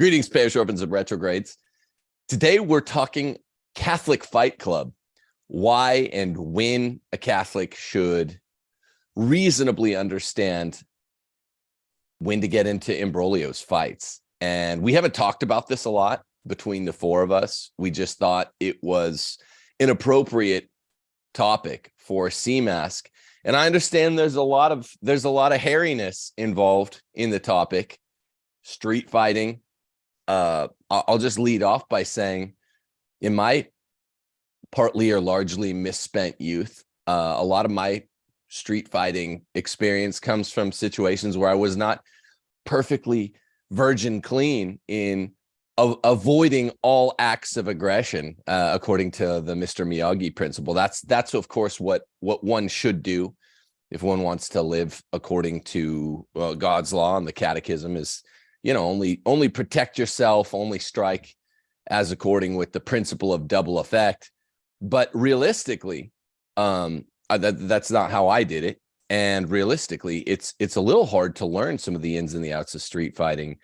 Greetings, Parish Orphans and Retrogrades. Today we're talking Catholic Fight Club. Why and when a Catholic should reasonably understand when to get into imbroglios fights. And we haven't talked about this a lot between the four of us. We just thought it was an appropriate topic for CMASC. And I understand there's a lot of there's a lot of hairiness involved in the topic, street fighting, uh, I'll just lead off by saying in my partly or largely misspent youth, uh, a lot of my street fighting experience comes from situations where I was not perfectly virgin clean in avoiding all acts of aggression, uh, according to the Mr. Miyagi principle. That's that's of course what what one should do if one wants to live according to uh, God's law and the catechism is you know, only only protect yourself, only strike as according with the principle of double effect. But realistically, um, uh, that, that's not how I did it. And realistically, it's it's a little hard to learn some of the ins and the outs of street fighting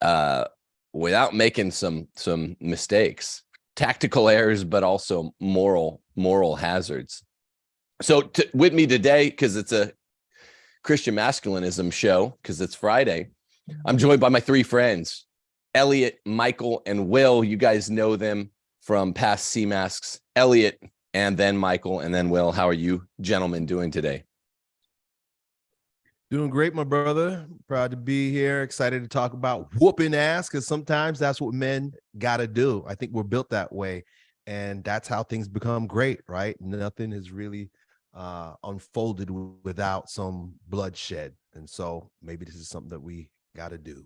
uh, without making some some mistakes, tactical errors, but also moral moral hazards. So to, with me today, because it's a Christian masculinism show, because it's Friday, I'm joined by my three friends, Elliot, Michael, and Will. You guys know them from past CMASCs. Elliot, and then Michael, and then Will. How are you gentlemen doing today? Doing great, my brother. Proud to be here. Excited to talk about whooping ass because sometimes that's what men got to do. I think we're built that way. And that's how things become great, right? Nothing is really uh, unfolded without some bloodshed. And so maybe this is something that we got to do.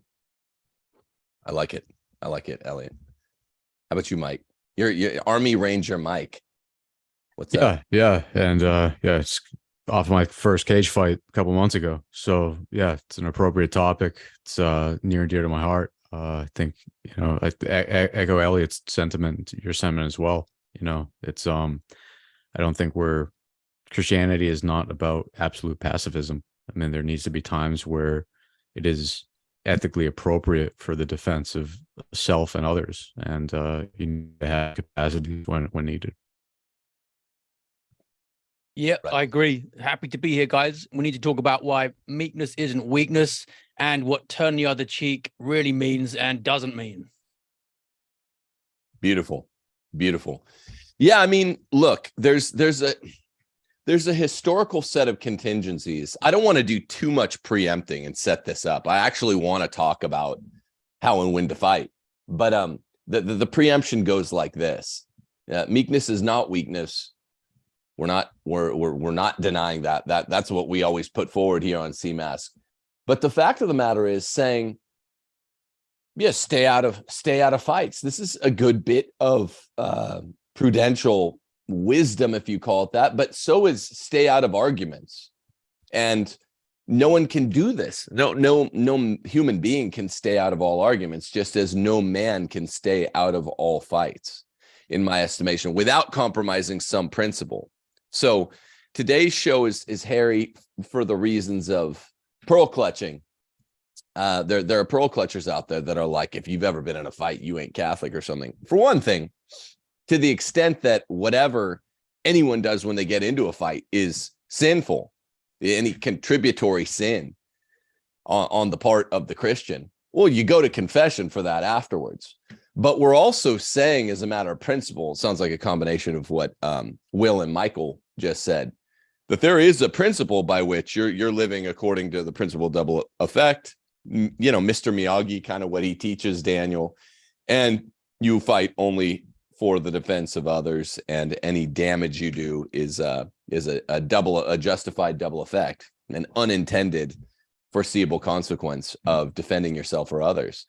I like it. I like it, Elliot. How about you, Mike? You're, you're Army Ranger Mike. What's yeah, up? Yeah, and uh, yeah, it's off my first cage fight a couple months ago. So yeah, it's an appropriate topic. It's uh, near and dear to my heart. Uh, I think you know, I, I echo Elliot's sentiment, your sentiment as well. You know, it's um, I don't think we're Christianity is not about absolute pacifism. I mean, there needs to be times where it is ethically appropriate for the defense of self and others and uh you need to have capacity when when needed. Yeah right. i agree. Happy to be here guys. We need to talk about why meekness isn't weakness and what turn the other cheek really means and doesn't mean. Beautiful. Beautiful. Yeah i mean look there's there's a there's a historical set of contingencies. I don't want to do too much preempting and set this up. I actually want to talk about how and when to fight. But um, the, the, the preemption goes like this. Uh, meekness is not weakness. We're not we're, we're we're not denying that. That that's what we always put forward here on CMASC. But the fact of the matter is saying, yeah, stay out of stay out of fights. This is a good bit of uh, prudential wisdom, if you call it that, but so is stay out of arguments. And no one can do this. No, no, no human being can stay out of all arguments, just as no man can stay out of all fights, in my estimation, without compromising some principle. So today's show is is hairy for the reasons of pearl clutching. Uh, there, there are pearl clutchers out there that are like, if you've ever been in a fight, you ain't Catholic or something. For one thing, to the extent that whatever anyone does when they get into a fight is sinful, any contributory sin on, on the part of the Christian, well, you go to confession for that afterwards. But we're also saying, as a matter of principle, it sounds like a combination of what um, Will and Michael just said, that there is a principle by which you're you're living according to the principle double effect. You know, Mr. Miyagi, kind of what he teaches Daniel, and you fight only for the defense of others and any damage you do is uh is a, a double a justified double effect an unintended foreseeable consequence of defending yourself or others.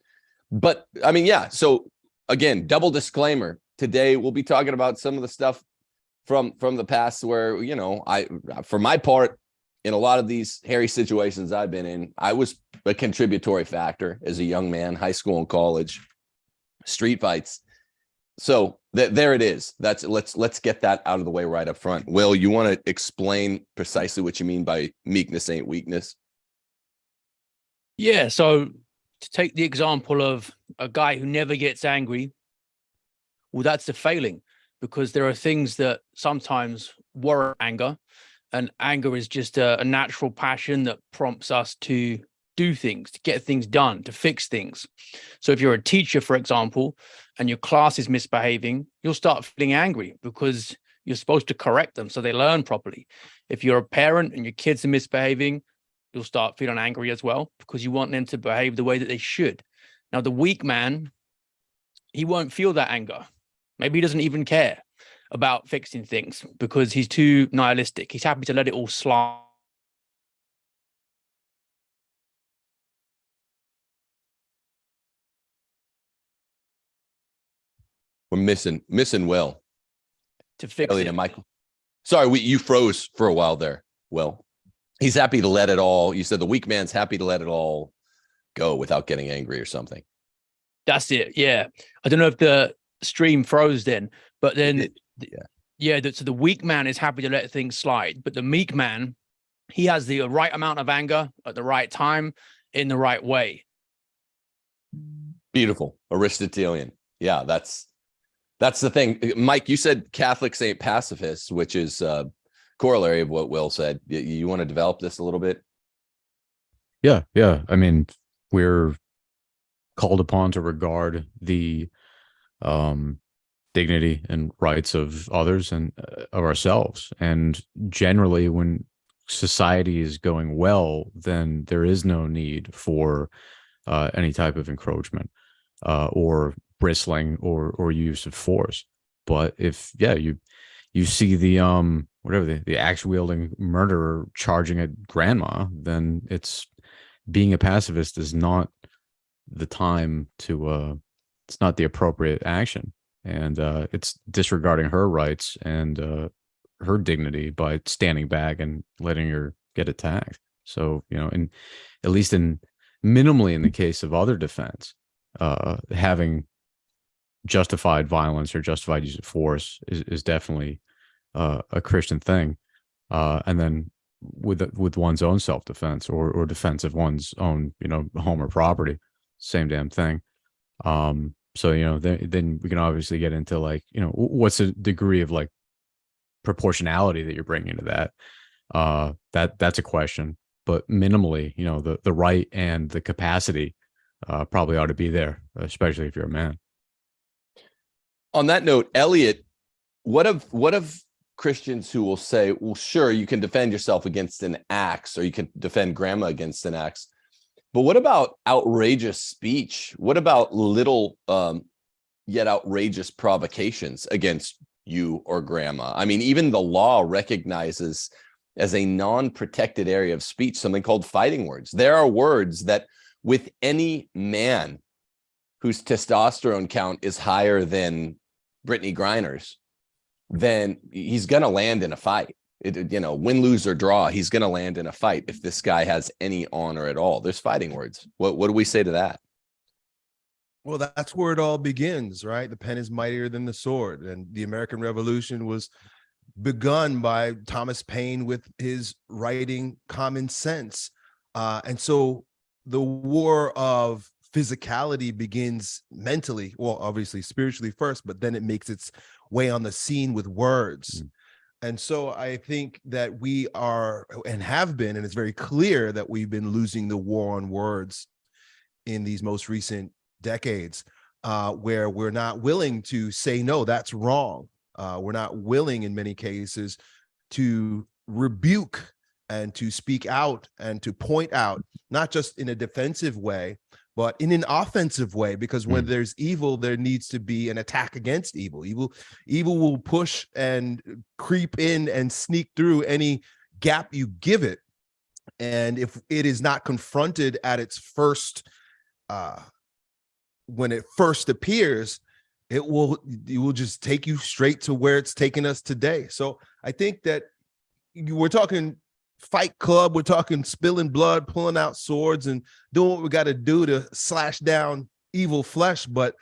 But i mean yeah so again double disclaimer today we'll be talking about some of the stuff from from the past where you know i for my part in a lot of these hairy situations i've been in i was a contributory factor as a young man high school and college street fights so th there it is. That's let's let's get that out of the way right up front. Will, you want to explain precisely what you mean by meekness ain't weakness? Yeah, so to take the example of a guy who never gets angry, well, that's the failing because there are things that sometimes warrant anger and anger is just a, a natural passion that prompts us to do things, to get things done, to fix things. So if you're a teacher, for example, and your class is misbehaving, you'll start feeling angry because you're supposed to correct them so they learn properly. If you're a parent and your kids are misbehaving, you'll start feeling angry as well because you want them to behave the way that they should. Now, the weak man, he won't feel that anger. Maybe he doesn't even care about fixing things because he's too nihilistic. He's happy to let it all slide. We're missing missing Will. to fix Elliot it. Michael. Sorry, we you froze for a while there. Will. He's happy to let it all. You said the weak man's happy to let it all go without getting angry or something. That's it. Yeah. I don't know if the stream froze then, but then yeah. yeah, the, so the weak man is happy to let things slide, but the meek man, he has the right amount of anger at the right time in the right way. Beautiful. Aristotelian. Yeah, that's that's the thing. Uh, Mike, you said Catholics ain't pacifists, which is uh corollary of what Will said. You, you want to develop this a little bit? Yeah, yeah. I mean, we're called upon to regard the um dignity and rights of others and uh, of ourselves. And generally when society is going well, then there is no need for uh, any type of encroachment uh, or bristling or or use of force. But if yeah, you you see the um whatever the, the axe wielding murderer charging at grandma, then it's being a pacifist is not the time to uh it's not the appropriate action and uh it's disregarding her rights and uh her dignity by standing back and letting her get attacked so you know and at least in minimally in the case of other defense uh having justified violence or justified use of force is, is definitely uh, a christian thing uh and then with with one's own self-defense or or defense of one's own you know home or property same damn thing. Um so you know then then we can obviously get into like you know what's the degree of like proportionality that you're bringing to that? Uh that that's a question but minimally you know the the right and the capacity uh probably ought to be there especially if you're a man On that note, Elliot, what of what of Christians who will say, well, sure, you can defend yourself against an axe or you can defend grandma against an axe. But what about outrageous speech? What about little um, yet outrageous provocations against you or grandma? I mean, even the law recognizes as a non-protected area of speech something called fighting words. There are words that with any man whose testosterone count is higher than Brittney Griner's, then he's going to land in a fight. It, you know, win, lose, or draw, he's going to land in a fight if this guy has any honor at all. There's fighting words. What, what do we say to that? Well, that's where it all begins, right? The pen is mightier than the sword. And the American Revolution was begun by Thomas Paine with his writing Common Sense. Uh, and so the war of physicality begins mentally, well, obviously spiritually first, but then it makes its way on the scene with words. Mm. And so I think that we are and have been, and it's very clear that we've been losing the war on words in these most recent decades, uh, where we're not willing to say, no, that's wrong. Uh, we're not willing in many cases to rebuke and to speak out and to point out, not just in a defensive way, but in an offensive way, because when Mm. there's evil, there needs to be an attack against evil. Evil, evil will push and creep in and sneak through any gap you give it. And if it is not confronted at its first, uh, when it first appears, it will it will just take you straight to where it's taken us today. So I think that you, we're talking fight club, we're talking spilling blood, pulling out swords, and doing what we got to do to slash down evil flesh. But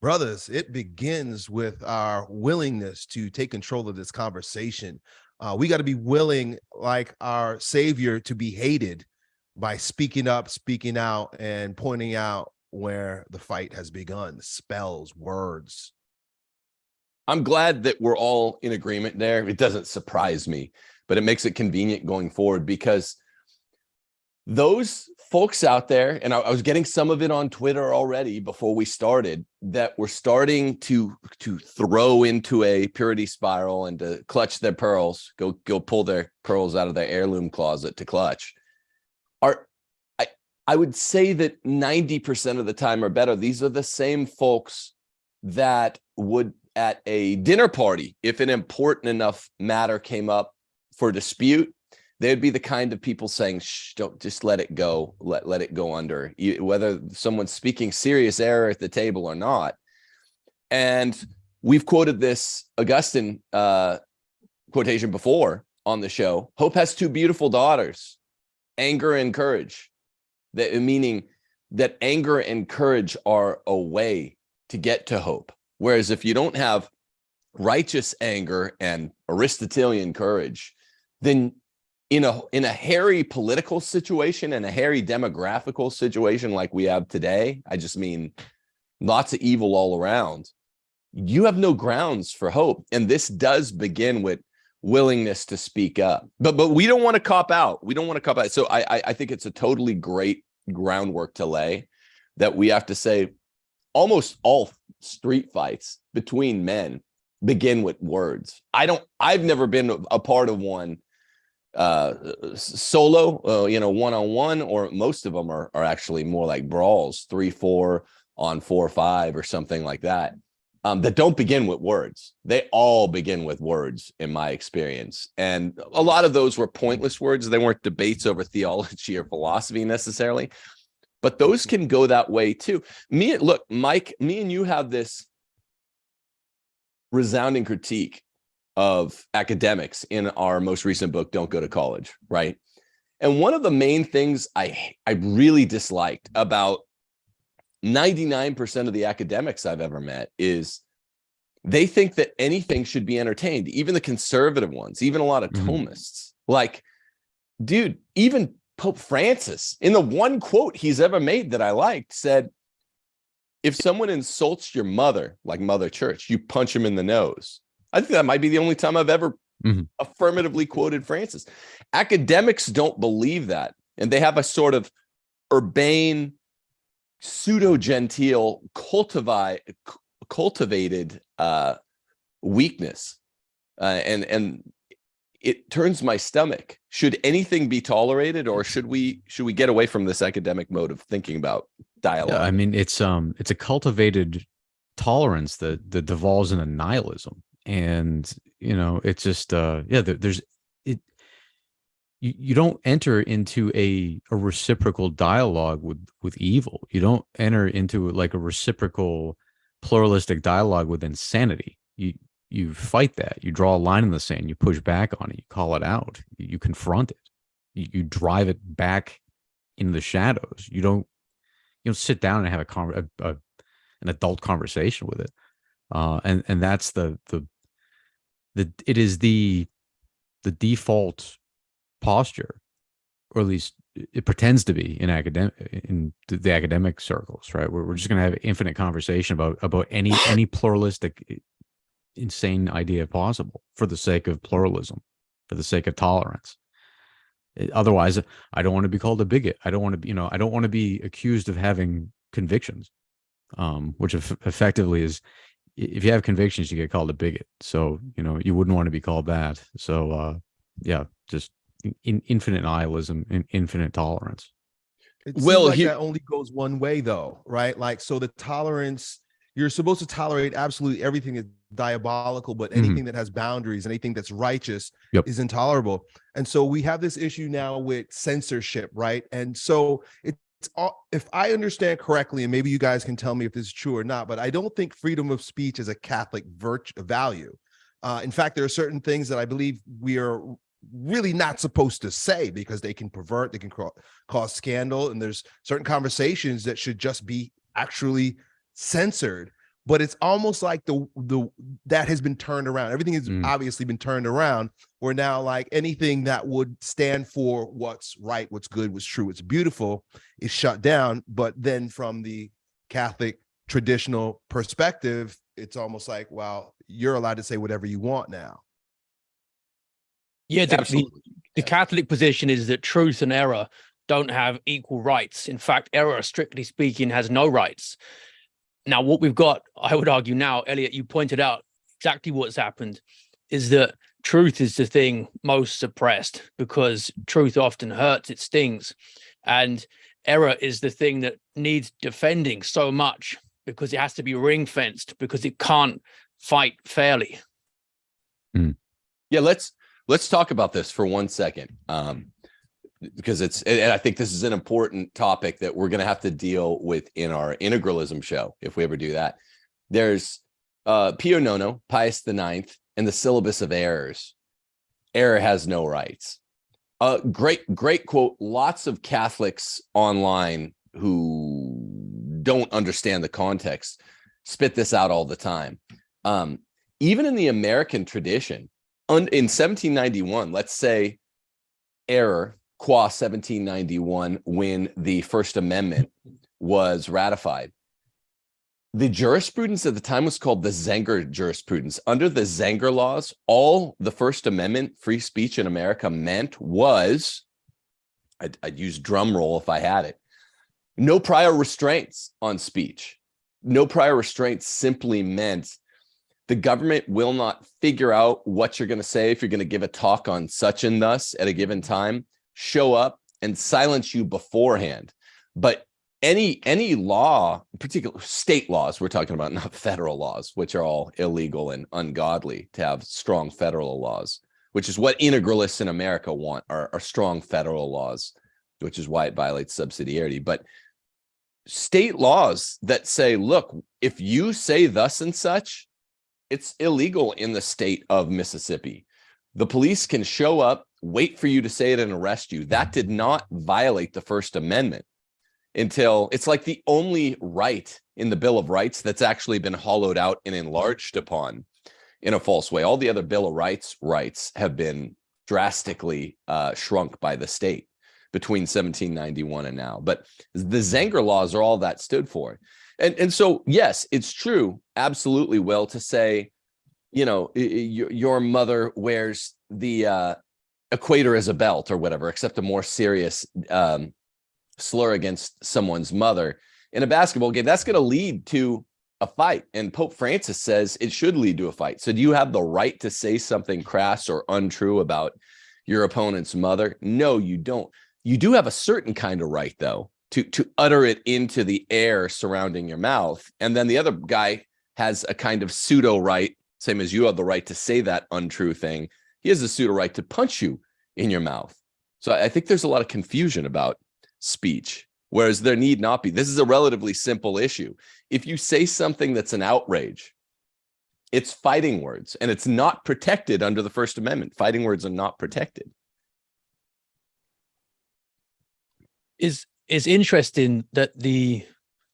brothers, it begins with our willingness to take control of this conversation. Uh, we got to be willing, like our Savior, to be hated by speaking up, speaking out, and pointing out where the fight has begun. Spells, words. I'm glad that we're all in agreement there. It doesn't surprise me, but it makes it convenient going forward because those folks out there, and I, I was getting some of it on Twitter already before we started, that were starting to to throw into a purity spiral and to clutch their pearls, go go pull their pearls out of their heirloom closet to clutch. Are I I would say that 90% of the time or better, these are the same folks that would at a dinner party, if an important enough matter came up for dispute, they'd be the kind of people saying, Shh, don't just let it go, let, let it go under, You- whether someone's speaking serious error at the table or not. And we've quoted this Augustine uh, quotation before on the show. Hope has two beautiful daughters, anger and courage. That meaning that anger and courage are a way to get to hope. Whereas if you don't have righteous anger and Aristotelian courage, then in a in a hairy political situation and a hairy demographical situation like we have today, I just mean lots of evil all around. You have no grounds for hope, and this does begin with willingness to speak up. But but we don't want to cop out. We don't want to cop out. So I I, I think it's a totally great groundwork to lay that we have to say almost all street fights between men begin with words. I don't, I've never been a part of one uh solo, uh, you know, one on one, or most of them are, are actually more like brawls, three, four on four, five, or something like that. Um, that don't begin with words. They all begin with words, in my experience. And a lot of those were pointless words. They weren't debates over theology or philosophy necessarily but those can go that way too. Me, look, Mike, me and you have this resounding critique of academics in our most recent book, Don't Go to College, right? And one of the main things I I really disliked about 99% of the academics I've ever met is they think that anything should be entertained, even the conservative ones, even a lot of Mhm. Thomists. Like, dude, even Pope Francis, in the one quote he's ever made that I liked, said, if someone insults your mother, like Mother Church, you punch him in the nose. I think that might be the only time I've ever Mhm. affirmatively quoted Francis. Academics don't believe that. And they have a sort of urbane, pseudo-genteel, cultivi- cu- cultivated uh, weakness. Uh, and and it turns my stomach. Should anything be tolerated or should we should we get away from this academic mode of thinking about dialogue? Yeah, I mean, it's um, it's a cultivated tolerance that that devolves into nihilism, and you know, it's just uh, yeah, there, there's it. You, you don't enter into a a reciprocal dialogue with with evil. You don't enter into like a reciprocal pluralistic dialogue with insanity. You you fight that. You draw a line in the sand. You push back on it. You call it out. You, you confront it. You, you drive it back in the shadows. You don't you know sit down and have a, con- a, a an adult conversation with it uh and and that's the the the it is the the default posture or at least it pretends to be in academic in the, academic circles right where we're just going to have infinite conversation about about any any pluralistic insane idea possible for the sake of pluralism for the sake of tolerance otherwise I don't want to be called a bigot. I don't want to be, you know, I don't want to be accused of having convictions, um, which effectively is if you have convictions, you get called a bigot. So, you know, you wouldn't want to be called that. So, uh, yeah, just in, in- infinite nihilism and infinite tolerance. It seems Will, like here- that only goes one way though, right? Like so the tolerance you're supposed to tolerate absolutely everything that's diabolical, but Mhm. anything that has boundaries, anything that's righteous Yep. is intolerable. And so we have this issue now with censorship, right? And so it's all, if I understand correctly, and maybe you guys can tell me if this is true or not, but I don't think freedom of speech is a Catholic virtue value. Uh, in fact, there are certain things that I believe we are really not supposed to say because they can pervert, they can ca- cause scandal, and there's certain conversations that should just be actually censored. But it's almost like the the that has been turned around. Everything has Mm. obviously been turned around. Where now, like anything that would stand for what's right, what's good, what's true, what's beautiful, is shut down. But then from the Catholic traditional perspective, it's almost like, well, you're allowed to say whatever you want now. Yeah, the, the, the Yeah. Catholic position is that truth and error don't have equal rights. In fact, error, strictly speaking, has no rights. Now, what we've got, I would argue now, Elliot, you pointed out exactly what's happened, is that truth is the thing most suppressed because truth often hurts, it stings. And error is the thing that needs defending so much because it has to be ring fenced because it can't fight fairly. Yeah, let's let's talk about this for one second. Um, because it's and I think this is an important topic that we're gonna have to deal with in our integralism show if we ever do that. There's uh Pio Nono, Pius the Ninth, and the syllabus of errors. Error has no rights. Uh great, great quote. Lots of Catholics online who don't understand the context spit this out all the time. Um, even in the American tradition, in 1791, let's say error qua 1791 when the First Amendment was ratified. The jurisprudence at the time was called the Zenger jurisprudence. Under the Zenger laws, all the First Amendment free speech in America meant was, I'd, I'd use drum roll if I had it, no prior restraints on speech. No prior restraints simply meant the government will not figure out what you're going to say if you're going to give a talk on such and thus at a given time show up and silence you beforehand but any any law particular state laws we're talking about not federal laws which are all illegal and ungodly to have strong federal laws which is what integralists in america want are, are strong federal laws which is why it violates subsidiarity but state laws that say look if you say thus and such it's illegal in the state of Mississippi. The police can show up, wait for you to say it and arrest you. That did not violate the First Amendment until it's like the only right in the Bill of Rights that's actually been hollowed out and enlarged upon in a false way. All the other Bill of Rights rights have been drastically uh, shrunk by the state between 1791 and now. But the Zenger laws are all that stood for. And, and so, yes, it's true, absolutely, Will, to say, you know, your mother wears the uh, equator as a belt or whatever, except a more serious um, slur against someone's mother in a basketball game. That's going to lead to a fight. And Pope Francis says it should lead to a fight. So, do you have the right to say something crass or untrue about your opponent's mother? No, you don't. You do have a certain kind of right, though, to to utter it into the air surrounding your mouth and then the other guy has a kind of pseudo right same as you have the right to say that untrue thing he has a pseudo right to punch you in your mouth. So i think there's a lot of confusion about speech whereas there need not be. This is a relatively simple issue. If you say something that's an outrage it's fighting words and it's not protected under the first amendment. Fighting words are not protected. Is is interesting that the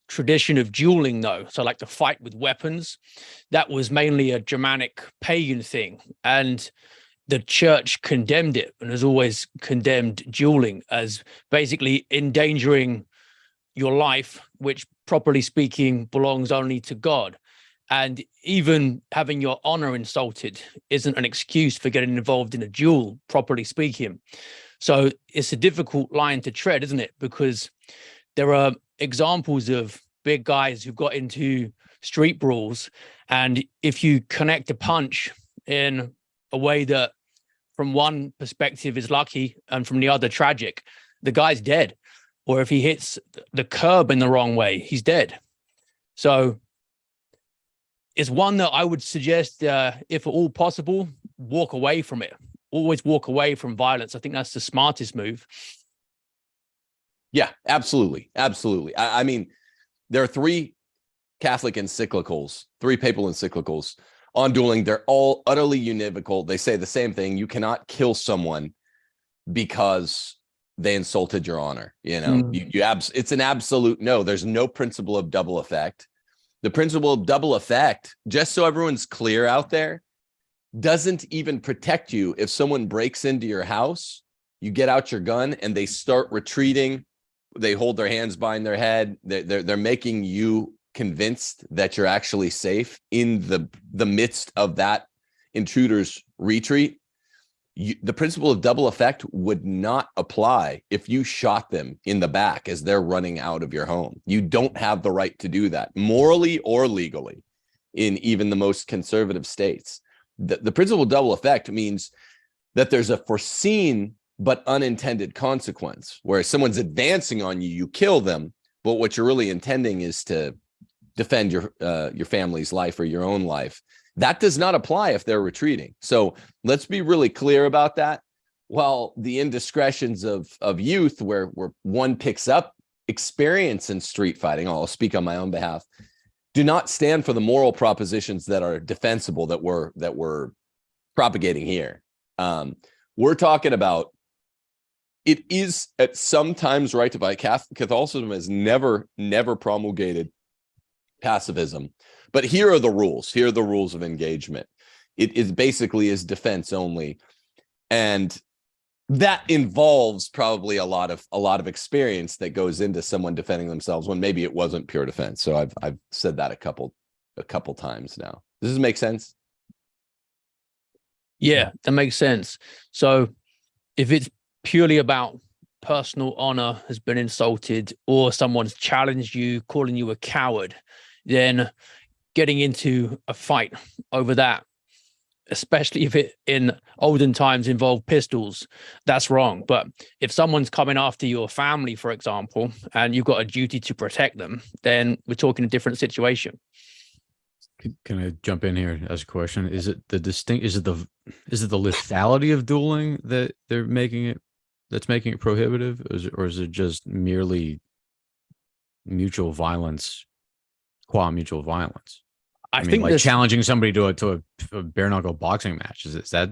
tradition of dueling though so like the fight with weapons that was mainly a germanic pagan thing. And the church condemned it and has always condemned dueling as basically endangering your life which properly speaking belongs only to god and even having your honor insulted isn't an excuse for getting involved in a duel properly speaking so it's a difficult line to tread, isn't it? Because there are examples of big guys who got into street brawls. And if you connect a punch in a way that from one perspective is lucky and from the other tragic, the guy's dead. Or if he hits the curb in the wrong way, he's dead. So it's one that I would suggest, uh, if at all possible, walk away from it always walk away from violence. I think that's the smartest move. Yeah, absolutely. Absolutely. I, I mean, there are three Catholic encyclicals, three papal encyclicals on dueling. They're all utterly univocal. They say the same thing. You cannot kill someone because they insulted your honor. You know, Mm. you, you abs- it's an absolute no. There's no principle of double effect. the principle of double effect, just so everyone's clear out there, doesn't even protect you if someone breaks into your house, you get out your gun and they start retreating, they hold their hands behind their head, they're, they're, they're making you convinced that you're actually safe in the, the midst of that intruder's retreat. You, the principle of double effect would not apply if you shot them in the back as they're running out of your home. You don't have the right to do that morally or legally in even the most conservative states. The, the principle of double effect means that there's a foreseen but unintended consequence where someone's advancing on you, you kill them, but what you're really intending is to defend your uh, your family's life or your own life. That does not apply if they're retreating. So let's be really clear about that. While the indiscretions of of youth, where where one picks up experience in street fighting, I'll speak on my own behalf, do not stand for the moral propositions that are defensible that we're that we're propagating here. Um, we're talking about it is at sometimes right to fight. Catholicism has never, never promulgated pacifism. But here are the rules. Here are the rules of engagement. It is basically is defense only. And that involves probably a lot of a lot of experience that goes into someone defending themselves when maybe it wasn't pure defense. So I've I've said that a couple a couple times now. Does this make sense? Yeah, that makes sense. So if it's purely about personal honor has been insulted or someone's challenged you, calling you a coward, then getting into a fight over that, especially if it in olden times involved pistols, that's wrong. But if someone's coming after your family, for example, and you've got a duty to protect them, then we're talking a different situation. Can I jump in here as a question? Is it the distinct? Is it the is it the lethality of dueling that they're making it that's making it prohibitive, or is it, or is it just merely mutual violence qua mutual violence. I, I mean, think like this... challenging somebody to a to a, a bare knuckle boxing match is, is that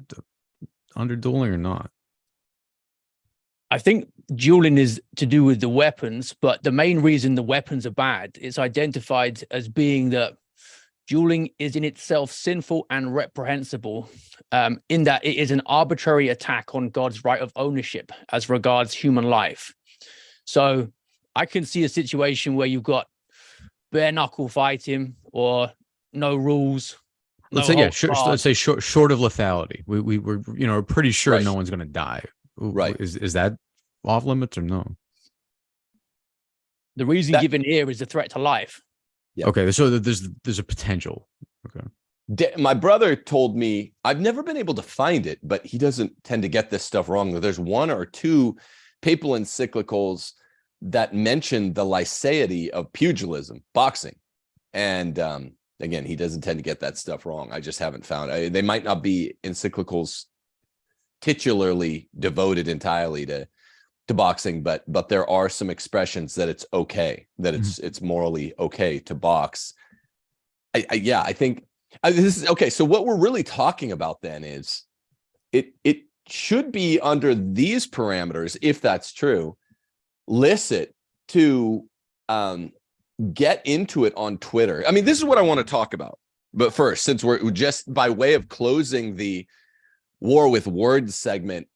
under dueling or not? I think dueling is to do with the weapons, but the main reason the weapons are bad is identified as being that dueling is in itself sinful and reprehensible um, in that it is an arbitrary attack on God's right of ownership as regards human life. So I can see a situation where you've got bare knuckle fighting or no rules. Let's say yeah, sure, let's say short short of lethality. We we were you know pretty sure right. no one's going to die. Right? Is is that off limits or no? The reason that, given here is the threat to life. Yeah. Okay, so there's there's a potential. Okay. My brother told me I've never been able to find it, but he doesn't tend to get this stuff wrong. There's one or two papal encyclicals that mentioned the liceity of pugilism, boxing. And um, again, he doesn't tend to get that stuff wrong. I just haven't found I, they might not be encyclicals titularly devoted entirely to to boxing, but but there are some expressions that it's okay, that it's mm -hmm. it's morally okay to box. I, I yeah, I think I, this is okay. So what we're really talking about then is it it should be under these parameters, if that's true, licit to um, get into it on Twitter. I mean, this is what I want to talk about. But first, since we're just by way of closing the war with words segment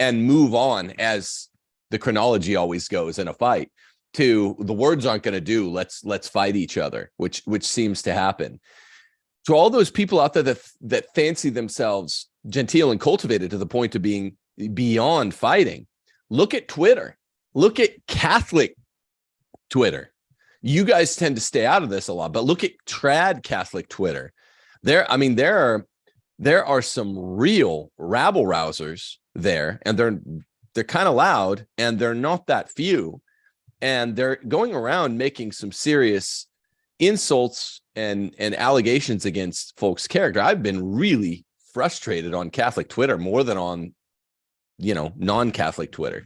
and move on as the chronology always goes in a fight to the words aren't going to do let's let's fight each other which which seems to happen to all those people out there that that fancy themselves genteel and cultivated to the point of being beyond fighting look at twitter Look at Catholic Twitter. You guys tend to stay out of this a lot, but look at trad Catholic Twitter. There, I mean, there are there are some real rabble rousers there, and they're they're kind of loud, and they're not that few, and they're going around making some serious insults and and allegations against folks' character. I've been really frustrated on Catholic Twitter more than on, you know, non-Catholic Twitter.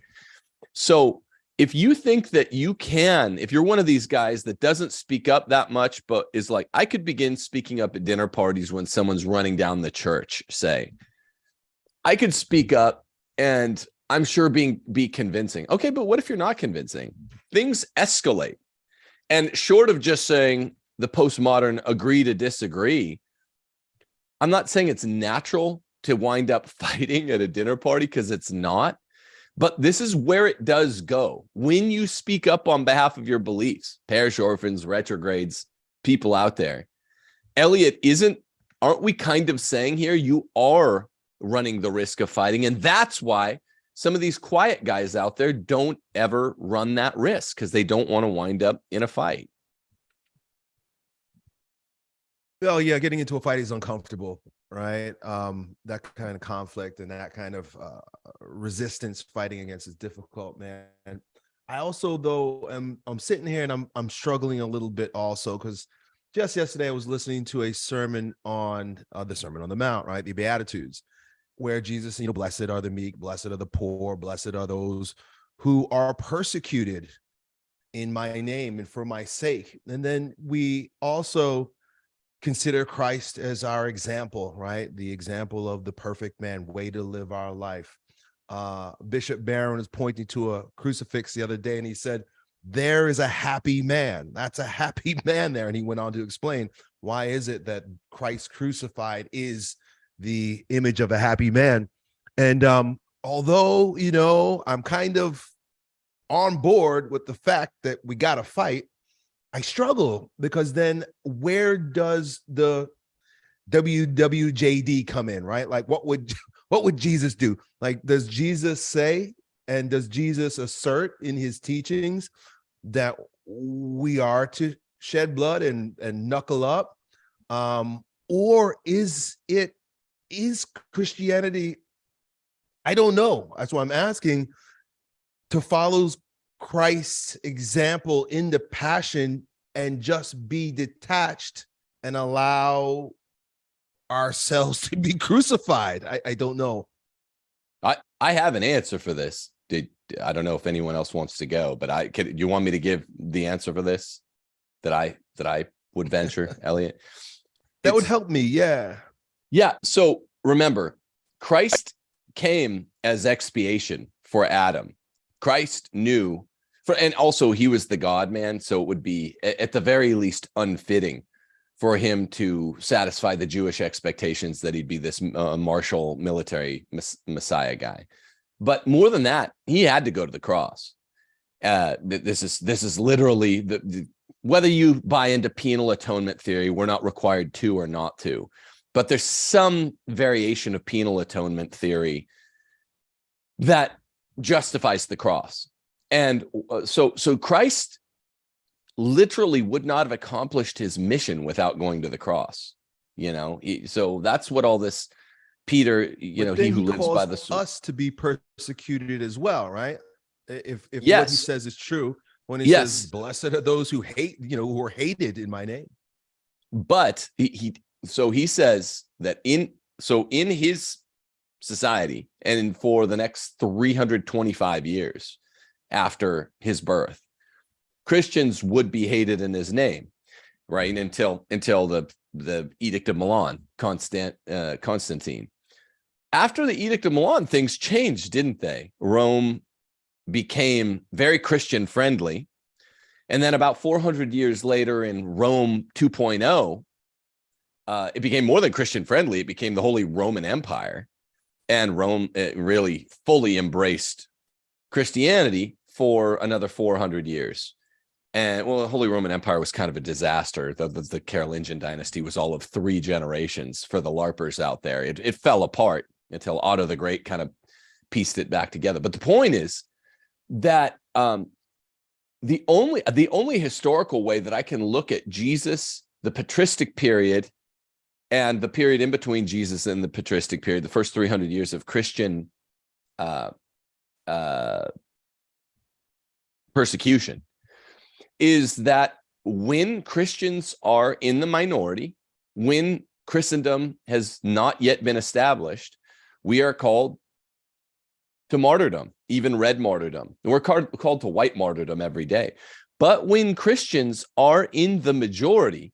So if you think that you can, if you're one of these guys that doesn't speak up that much, but is like, I could begin speaking up at dinner parties when someone's running down the church, say, I could speak up and I'm sure being be convincing. Okay, but what if you're not convincing? Things escalate. And short of just saying, the postmodern agree to disagree. I'm not saying it's natural to wind up fighting at a dinner party because it's not. But this is where it does go. When you speak up on behalf of your beliefs, parish orphans, retrogrades, people out there, Elliot, isn't, aren't we kind of saying here you are running the risk of fighting? And that's why some of these quiet guys out there don't ever run that risk because they don't want to wind up in a fight. Oh yeah, getting into a fight is uncomfortable, right? Um, that kind of conflict and that kind of uh, resistance fighting against is difficult, man. I also, though, am I'm sitting here and I'm I'm struggling a little bit also because just yesterday I was listening to a sermon on uh, the Sermon on the Mount, right? The Beatitudes, where Jesus, you know, blessed are the meek, blessed are the poor, blessed are those who are persecuted in my name and for my sake. And then we also consider Christ as our example, right? The example of the perfect man, way to live our life. Uh, Bishop Barron was pointing to a crucifix the other day and he said, there is a happy man. That's a happy man there. And he went on to explain why is it that Christ crucified is the image of a happy man. And um, although, you know, I'm kind of on board with the fact that we got to fight, I struggle because then where does the WWJD come in, right? Like what would what would Jesus do? Like does Jesus say and does Jesus assert in his teachings that we are to shed blood and and knuckle up? Um or is it is Christianity I don't know. That's why I'm asking to follow Christ's example in the passion and just be detached and allow ourselves to be crucified. I, I don't know. I, I have an answer for this. Did I don't know if anyone else wants to go, but I could you want me to give the answer for this that I that I would venture, Elliot? That it's, would help me, yeah. Yeah. So remember, Christ came as expiation for Adam. Christ knew for and also he was the god man so it would be at the very least unfitting for him to satisfy the jewish expectations that he'd be this uh, martial military messiah guy but more than that he had to go to the cross uh this is this is literally the, the whether you buy into penal atonement theory we're not required to or not to but there's some variation of penal atonement theory that justifies the cross. And uh, so, so Christ literally would not have accomplished his mission without going to the cross, you know? So that's what all this Peter, you but know, he who he lives by the sword. us to be persecuted as well, right? If, if yes. what he says is true, when he yes. says, blessed are those who hate, you know, who are hated in my name. But he, he so he says that in, so in his society and for the next 325 years after his birth. Christians would be hated in his name right? Until until the the edict of milan constant uh, constantine. After the edict of milan things changed didn't they? Rome became very christian friendly. And then about 400 years later in rome 2.0 uh, it became more than christian friendly it became the holy roman empire. And Rome really fully embraced Christianity for another 400 years. And well, the Holy Roman Empire was kind of a disaster. The, the, the Carolingian dynasty was all of three generations for the LARPers out there. It, it fell apart until Otto the Great kind of pieced it back together. But the point is that um, the only the only historical way that I can look at Jesus, the patristic period, and the period in between Jesus and the patristic period, the first 300 years of Christian uh, uh, persecution, is that when Christians are in the minority, when Christendom has not yet been established, we are called to martyrdom, even red martyrdom. We're called, called to white martyrdom every day. But when Christians are in the majority,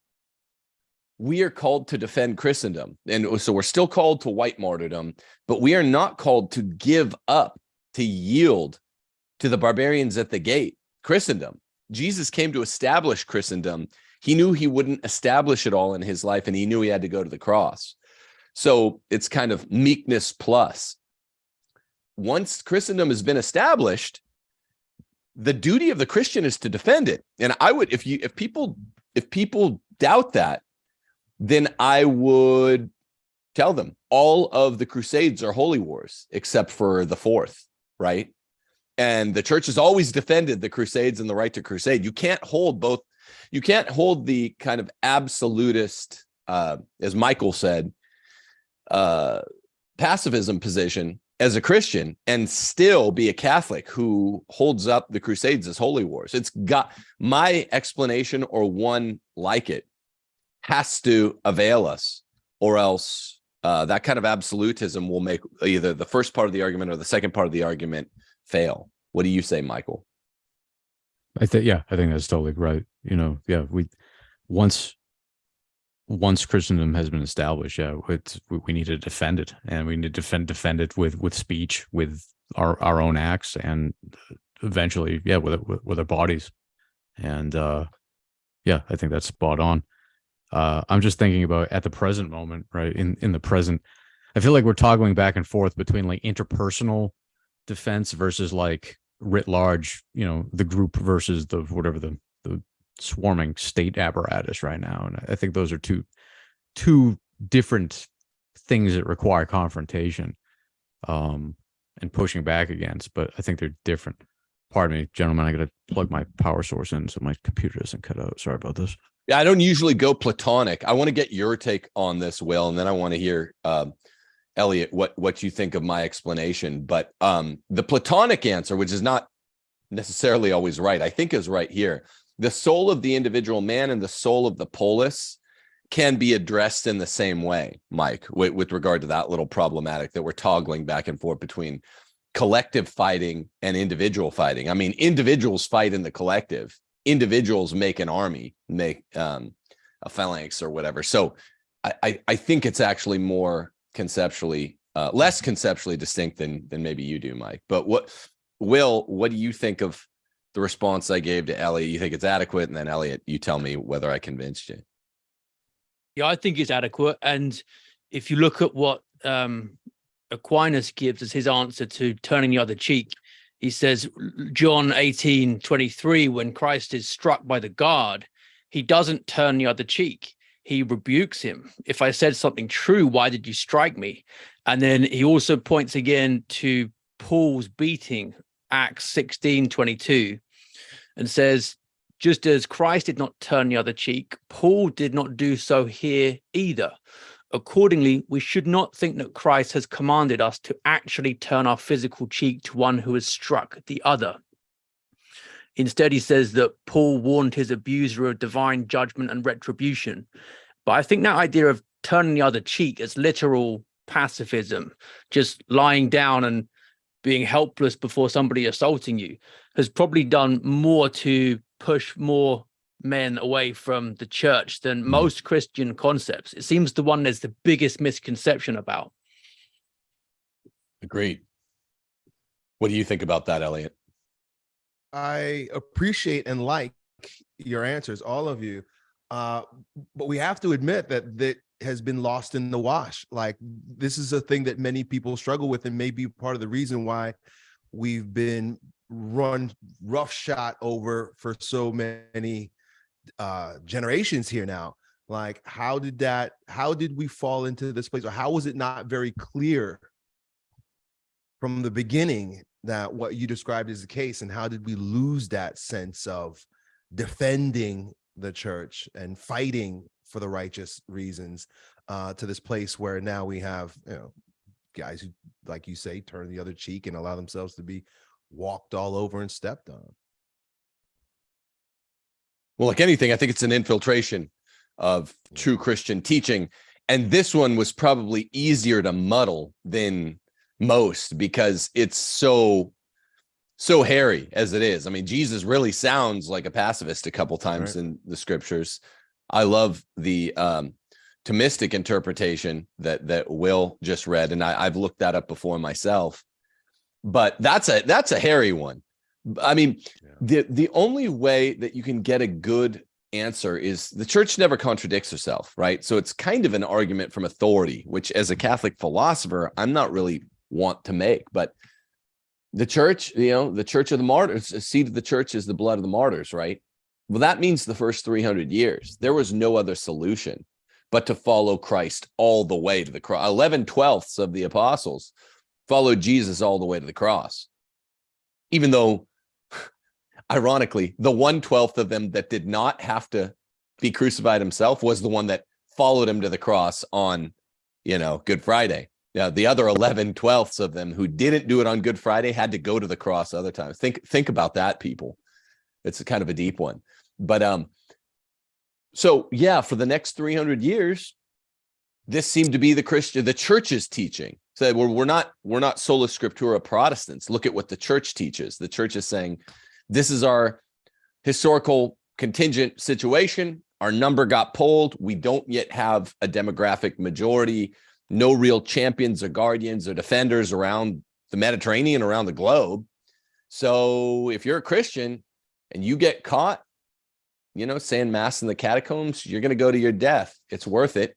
we are called to defend Christendom. And so we're still called to white martyrdom, but we are not called to give up, to yield to the barbarians at the gate, Christendom. Jesus came to establish Christendom, he knew he wouldn't establish it all in his life and he knew he had to go to the cross. So it's kind of meekness plus. Once Christendom has been established, the duty of the Christian is to defend it. And I would, if you, if people, if people doubt that, then I would tell them all of the crusades are holy wars except for the fourth right and the church has always defended the crusades and the right to crusade. You can't hold both you can't hold the kind of absolutist uh as michael said uh pacifism position as a christian and still be a catholic who holds up the crusades as holy wars. It's got my explanation or one like it has to avail us or else uh, that kind of absolutism will make either the first part of the argument or the second part of the argument fail. What do you say, Michael? I think, yeah, I think that's totally right. You know, yeah, we once once Christendom has been established, yeah, it's, we need to defend it, and we need to defend defend it with with speech, with our our own acts, and eventually, yeah, with with, with our bodies, and uh, yeah, I think that's spot on uh, I'm just thinking about at the present moment, right? In in the present, I feel like we're toggling back and forth between like interpersonal defense versus like writ large, you know, the group versus the whatever the the swarming state apparatus right now. And I think those are two two different things that require confrontation um and pushing back against, but I think they're different. Pardon me, gentlemen, I gotta plug my power source in so my computer doesn't cut out. Sorry about this. Yeah, I don't usually go platonic. I want to get your take on this, Will, and then I want to hear um, Elliot what what you think of my explanation. But um, the platonic answer, which is not necessarily always right, I think is right here. The soul of the individual man and the soul of the polis can be addressed in the same way, Mike, with, with regard to that little problematic that we're toggling back and forth between collective fighting and individual fighting. I mean, individuals fight in the collective individuals make an army, make um, a phalanx or whatever. So I, I, think it's actually more conceptually, uh, less conceptually distinct than than maybe you do, Mike. But what, Will, what do you think of the response I gave to Elliot? You think it's adequate? And then Elliot, you tell me whether I convinced you. Yeah, I think it's adequate. And if you look at what um, Aquinas gives as his answer to turning the other cheek, he says john 18 23 when christ is struck by the guard he doesn't turn the other cheek he rebukes him. If i said something true why did you strike me? And then he also points again to paul's beating acts 16 22 and says just as christ did not turn the other cheek paul did not do so here either. Accordingly, we should not think that Christ has commanded us to actually turn our physical cheek to one who has struck the other. Instead, he says that Paul warned his abuser of divine judgment and retribution. But I think that idea of turning the other cheek is literal pacifism, just lying down and being helpless before somebody assaulting you, has probably done more to push more men away from the church than mm. most Christian concepts. It seems the one there's the biggest misconception about. Agreed. What do you think about that, Elliot? I appreciate and like your answers, all of you. Uh, but we have to admit that that has been lost in the wash. Like this is a thing that many people struggle with and may be part of the reason why we've been run roughshod over for so many uh generations here now like how did that how did we fall into this place or how was it not very clear from the beginning that what you described is the case and how did we lose that sense of defending the church and fighting for the righteous reasons uh to this place where now we have you know guys who like you say turn the other cheek and allow themselves to be walked all over and stepped on well, like anything, I think it's an infiltration of true Christian teaching. And this one was probably easier to muddle than most because it's so so hairy as it is. I mean, Jesus really sounds like a pacifist a couple times right. in the scriptures. I love the um Thomistic interpretation that that Will just read, and I, I've looked that up before myself. But that's a that's a hairy one I mean, Yeah. the the only way that you can get a good answer is the church never contradicts herself, right? So it's kind of an argument from authority, which as a Catholic philosopher, I'm not really want to make, but the church, you know, the church of the martyrs, the seed of the church is the blood of the martyrs, right? Well, that means the first 300 years, there was no other solution but to follow Christ all the way to the cross. 11 twelfths of the apostles followed Jesus all the way to the cross. Even though, ironically, the one twelfth of them that did not have to be crucified himself was the one that followed him to the cross on, you know, Good Friday. Yeah, the other 11 twelfths of them who didn't do it on Good Friday had to go to the cross other times. Think think about that, people. It's kind of a deep one. But um, so yeah, for the next 300 years, this seemed to be the Christian, the church's teaching. So we're, we're not we're not sola scriptura Protestants. Look at what the church teaches. The church is saying, this is our historical contingent situation. Our number got pulled. We don't yet have a demographic majority, no real champions or guardians or defenders around the Mediterranean, around the globe. So if you're a Christian and you get caught, you know, saying mass in the catacombs, you're going to go to your death. It's worth it.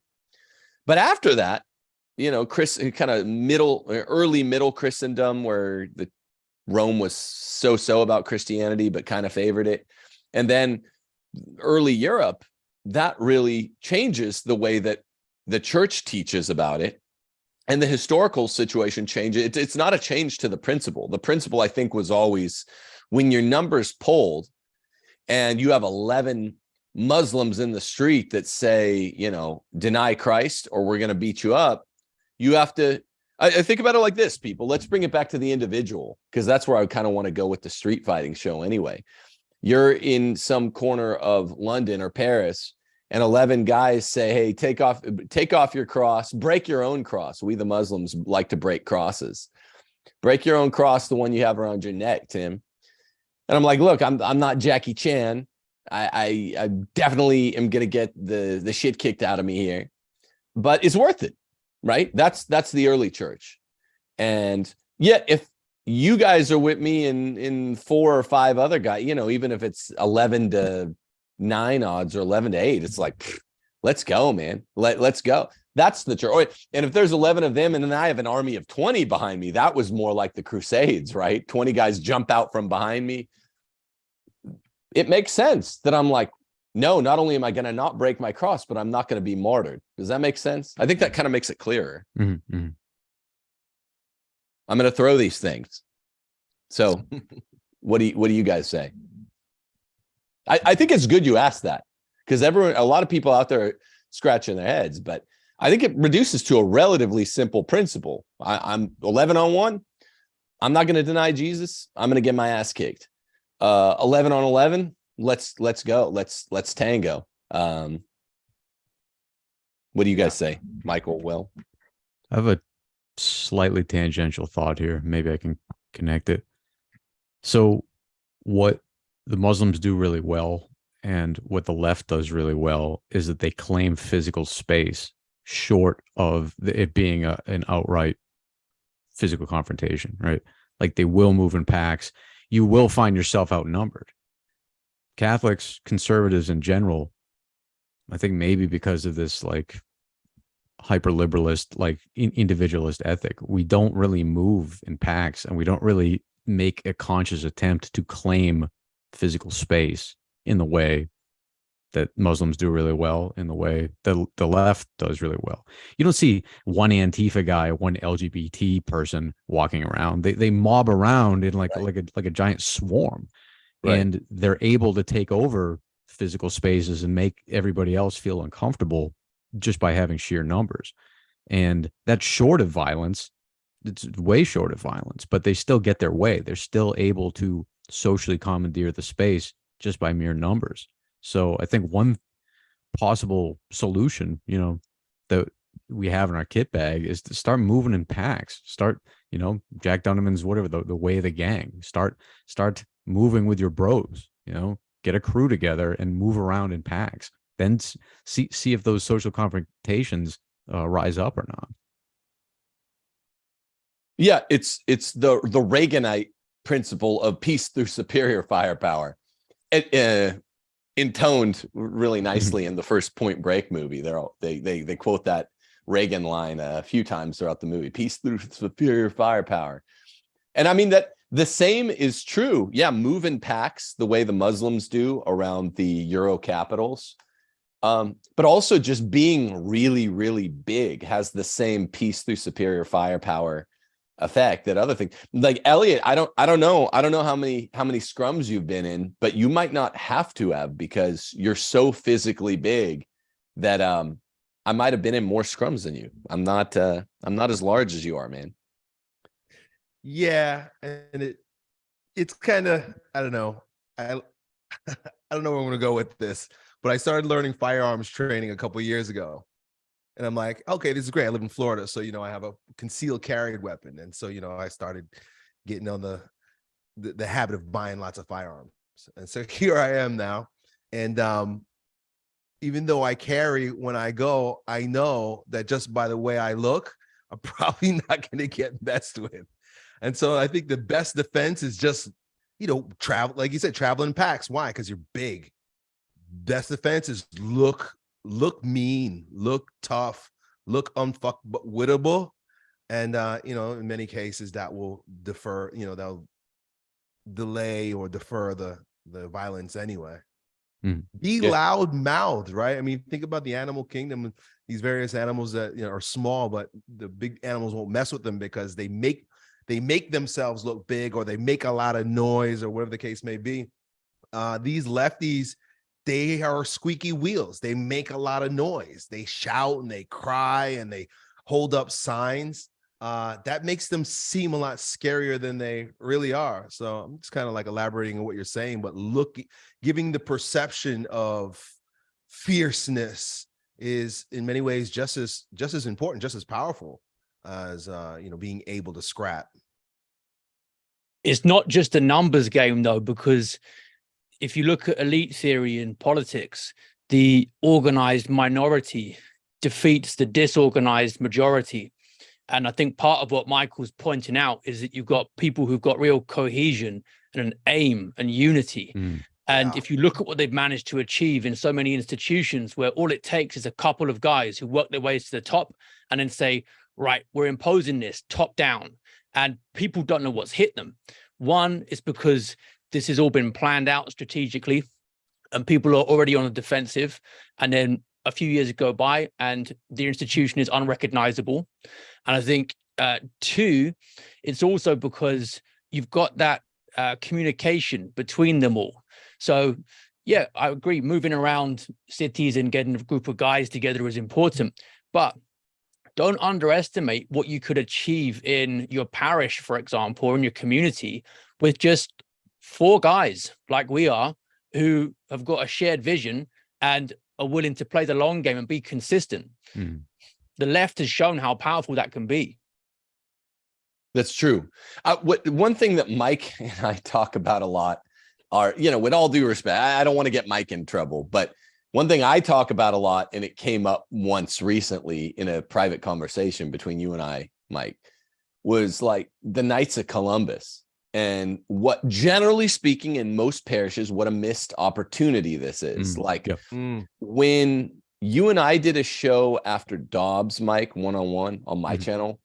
But after that, you know, Chris kind of middle, early middle Christendom, where the Rome was so-so about Christianity, but kind of favored it. And then early Europe, that really changes the way that the church teaches about it. And the historical situation changes. It, it's not a change to the principle. The principle, I think, was always when your numbers polled and you have 11 Muslims in the street that say, you know, deny Christ or we're going to beat you up, you have to I, I think about it like this, people. Let's bring it back to the individual because that's where I kind of want to go with the street fighting show anyway. You're in some corner of London or Paris, and 11 guys say, "Hey, take off, take off your cross, break your own cross." We the Muslims like to break crosses. Break your own cross, the one you have around your neck, Tim. And I'm like, look, I'm I'm not Jackie Chan. I I, I definitely am gonna get the the shit kicked out of me here, but it's worth it right? That's that's the early church. And yet if you guys are with me in in four or five other guys, you know, even if it's 11 to 9 odds or 11 to 8, it's like let's go, man. Let let's go. That's the church. And if there's 11 of them and then I have an army of 20 behind me, that was more like the crusades, right? 20 guys jump out from behind me. It makes sense that I'm like, no, not only am I going to not break my cross, but I'm not going to be martyred. Does that make sense? I think that kind of makes it clearer. Mhm, mhm. I'm going to throw these things. So what do you, what do you guys say? I, I think it's good you asked that because everyone, a lot of people out there are scratching their heads, but I think it reduces to a relatively simple principle. I, I'm 11 on one. I'm not going to deny Jesus. I'm going to get my ass kicked. Uh, 11 on 11. Let's, let's go. Let's, let's tango. Um, what do you guys say? Michael, Will? I have a slightly tangential thought here. Maybe I can connect it. So, what the Muslims do really well and what the left does really well is that they claim physical space short of it being a, an outright physical confrontation, right? Like they will move in packs. You will find yourself outnumbered. Catholics, conservatives in general, I think maybe because of this like hyper liberalist, like in, individualist ethic, we don't really move in packs and we don't really make a conscious attempt to claim physical space in the way that Muslims do really well, in the way that the left does really well. You don't see one Antifa guy, one LGBT person walking around. They they mob around in like Right. like a like a giant swarm, Right. and they're able to take over physical spaces and make everybody else feel uncomfortable just by having sheer numbers. And that's short of violence. It's way short of violence, but they still get their way. They're still able to socially commandeer the space just by mere numbers. So I think one possible solution, you know, that we have in our kit bag is to start moving in packs. Start, you know, Jack Donovan's whatever the, the way of the gang. Start start moving with your bros, you know, get a crew together and move around in packs. Then see see if those social confrontations uh, rise up or not. Yeah, it's it's the the Reaganite principle of peace through superior firepower. It, uh, intoned really nicely in the first Point Break movie. They're all, they they they quote that Reagan line a few times throughout the movie. Peace through superior firepower, and I mean that the same is true. Yeah, move in packs the way the Muslims do around the Euro capitals. Um, but also just being really, really big has the same peace through superior firepower effect that other things like Elliot, I don't, I don't know. I don't know how many, how many scrums you've been in, but you might not have to have because you're so physically big that, um, I might have been in more scrums than you. I'm not, uh, I'm not as large as you are, man. Yeah. And it, it's kind of, I don't know. I, I don't know where I'm going to go with this, but I started learning firearms training a couple years ago and I'm like, okay, this is great. I live in Florida, so you know I have a concealed carried weapon, and so you know I started getting on the the, the habit of buying lots of firearms, and so here I am now, and um, even though I carry when I go, I know that just by the way I look, I'm probably not going to get messed with, and so I think the best defense is just you know travel, like you said, traveling packs. Why? Because you're big. Best defense is look look mean, look tough, look unfuckwittable. And, uh, you know, in many cases that will defer, you know, that'll delay or defer the, the violence anyway. Mm. Be Yeah. loud mouthed, right? I mean, think about the animal kingdom, these various animals that you know are small, but the big animals won't mess with them because they make they make themselves look big or they make a lot of noise or whatever the case may be. Uh, these lefties, they are squeaky wheels. They make a lot of noise. They shout and they cry and they hold up signs. Uh, that makes them seem a lot scarier than they really are. So I'm just kind of like elaborating on what you're saying, but look, giving the perception of fierceness is in many ways just as just as important, just as powerful as uh, you know, being able to scrap. it's not just a numbers game though, because if you look at elite theory in politics, the organized minority defeats the disorganized majority. And I think part of what Michael's pointing out is that you've got people who've got real cohesion and an aim and unity. Mm. And Yeah. if you look at what they've managed to achieve in so many institutions where all it takes is a couple of guys who work their ways to the top and then say, right, we're imposing this top down and people don't know what's hit them. One is because this has all been planned out strategically and people are already on the defensive. And then a few years go by and the institution is unrecognizable. And I think uh, two, it's also because you've got that uh, communication between them all. So yeah, I agree. Moving around cities and getting a group of guys together is important, but don't underestimate what you could achieve in your parish, for example, or in your community with just four guys like we are who have got a shared vision and are willing to play the long game and be consistent. Mm. The left has shown how powerful that can be. That's true. Uh, what one thing that Mike and I talk about a lot are, you know, with all due respect, I, I don't want to get Mike in trouble, but one thing I talk about a lot, and it came up once recently in a private conversation between you and I, Mike, was like the Knights of Columbus and what generally speaking in most parishes, what a missed opportunity this is. Mm, like yep. when you and I did a show after Dobbs, Mike, one-on-one on my Mhm. channel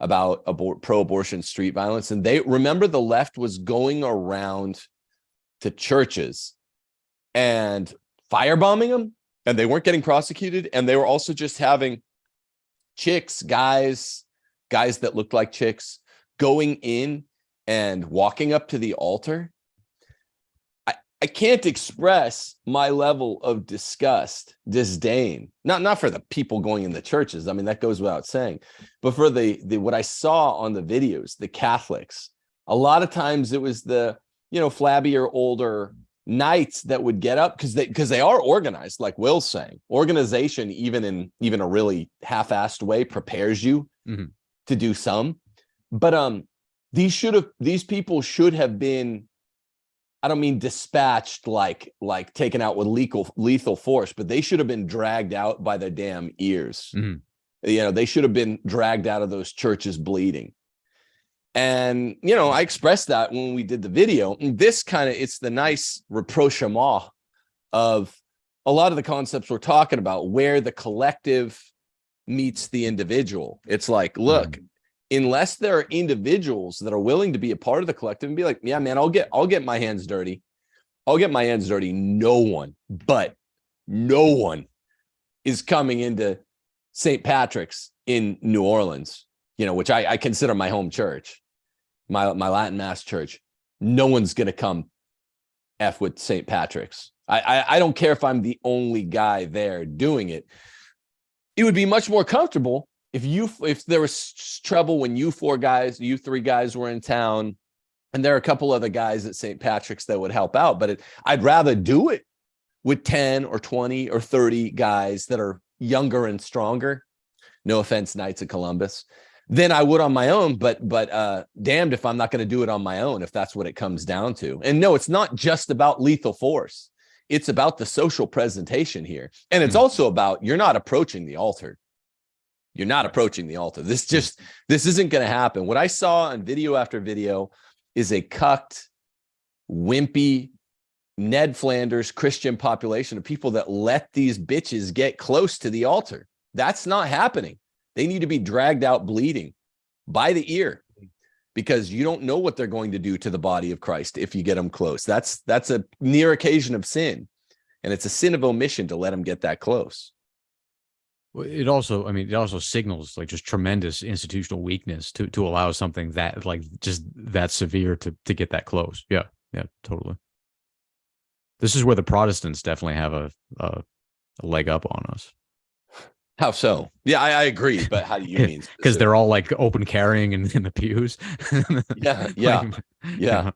about abort pro-abortion street violence. And they remember the left was going around to churches and firebombing them and they weren't getting prosecuted. And they were also just having chicks, guys, guys that looked like chicks going in and walking up to the altar. I, I can't express my level of disgust, disdain, not, not for the people going in the churches. I mean, that goes without saying, but for the, the, what I saw on the videos, the Catholics, a lot of times it was the, you know, flabbier, older knights that would get up because they, because they are organized, like Will's saying, organization, even in, even a really half-assed way prepares you Mhm. to do some, but, um, these should have, these people should have been I don't mean dispatched like like taken out with lethal lethal force, but they should have been dragged out by their damn ears. Mhm. You know, they should have been dragged out of those churches bleeding. And, you know, I expressed that when we did the video. And this kind of, it's the nice rapprochement of a lot of the concepts we're talking about where the collective meets the individual. It's like, look, mm. Unless there are individuals that are willing to be a part of the collective and be like, yeah, man, I'll get, I'll get my hands dirty. I'll get my hands dirty. No one, but no one is coming into St. Patrick's in New Orleans, you know, which I, I consider my home church, my, my Latin mass church. No one's going to come F with St. Patrick's. I, I, I don't care if I'm the only guy there doing it. It would be much more comfortable if you if there was trouble when you four guys, you three guys were in town, and there are a couple other guys at St. Patrick's that would help out. But it, I'd rather do it with 10 or 20 or 30 guys that are younger and stronger. No offense, Knights of Columbus than I would on my own. But but uh, damned if I'm not going to do it on my own if that's what it comes down to. And no, it's not just about lethal force. It's about the social presentation here, and it's mm -hmm. also about you're not approaching the altar. You're not approaching the altar. This hmm. just this isn't going to happen. What I saw on video after video is a cucked, wimpy Ned Flanders Christian population of people that let these bitches get close to the altar. That's not happening. They need to be dragged out bleeding by the ear because you don't know what they're going to do to the body of Christ if you get them close. That's that's a near occasion of sin. And it's a sin of omission to let them get that close. Well, it also, I mean, it also signals like just tremendous institutional weakness to to allow something that like just that severe to to get that close. Yeah, yeah, totally. This is where the Protestants definitely have a, a, a leg up on us. How so? Yeah, I, I agree. But how do you mean? Because they're all like open carrying in, in the pews. yeah, yeah, like, yeah,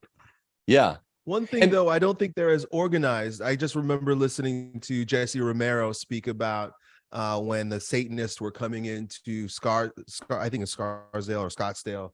yeah. One thing and, though, I don't think they're as organized. I just remember listening to Jesse Romero speak about uh, when the Satanists were coming into Scar, Scar I think it's Scarsdale or Scottsdale,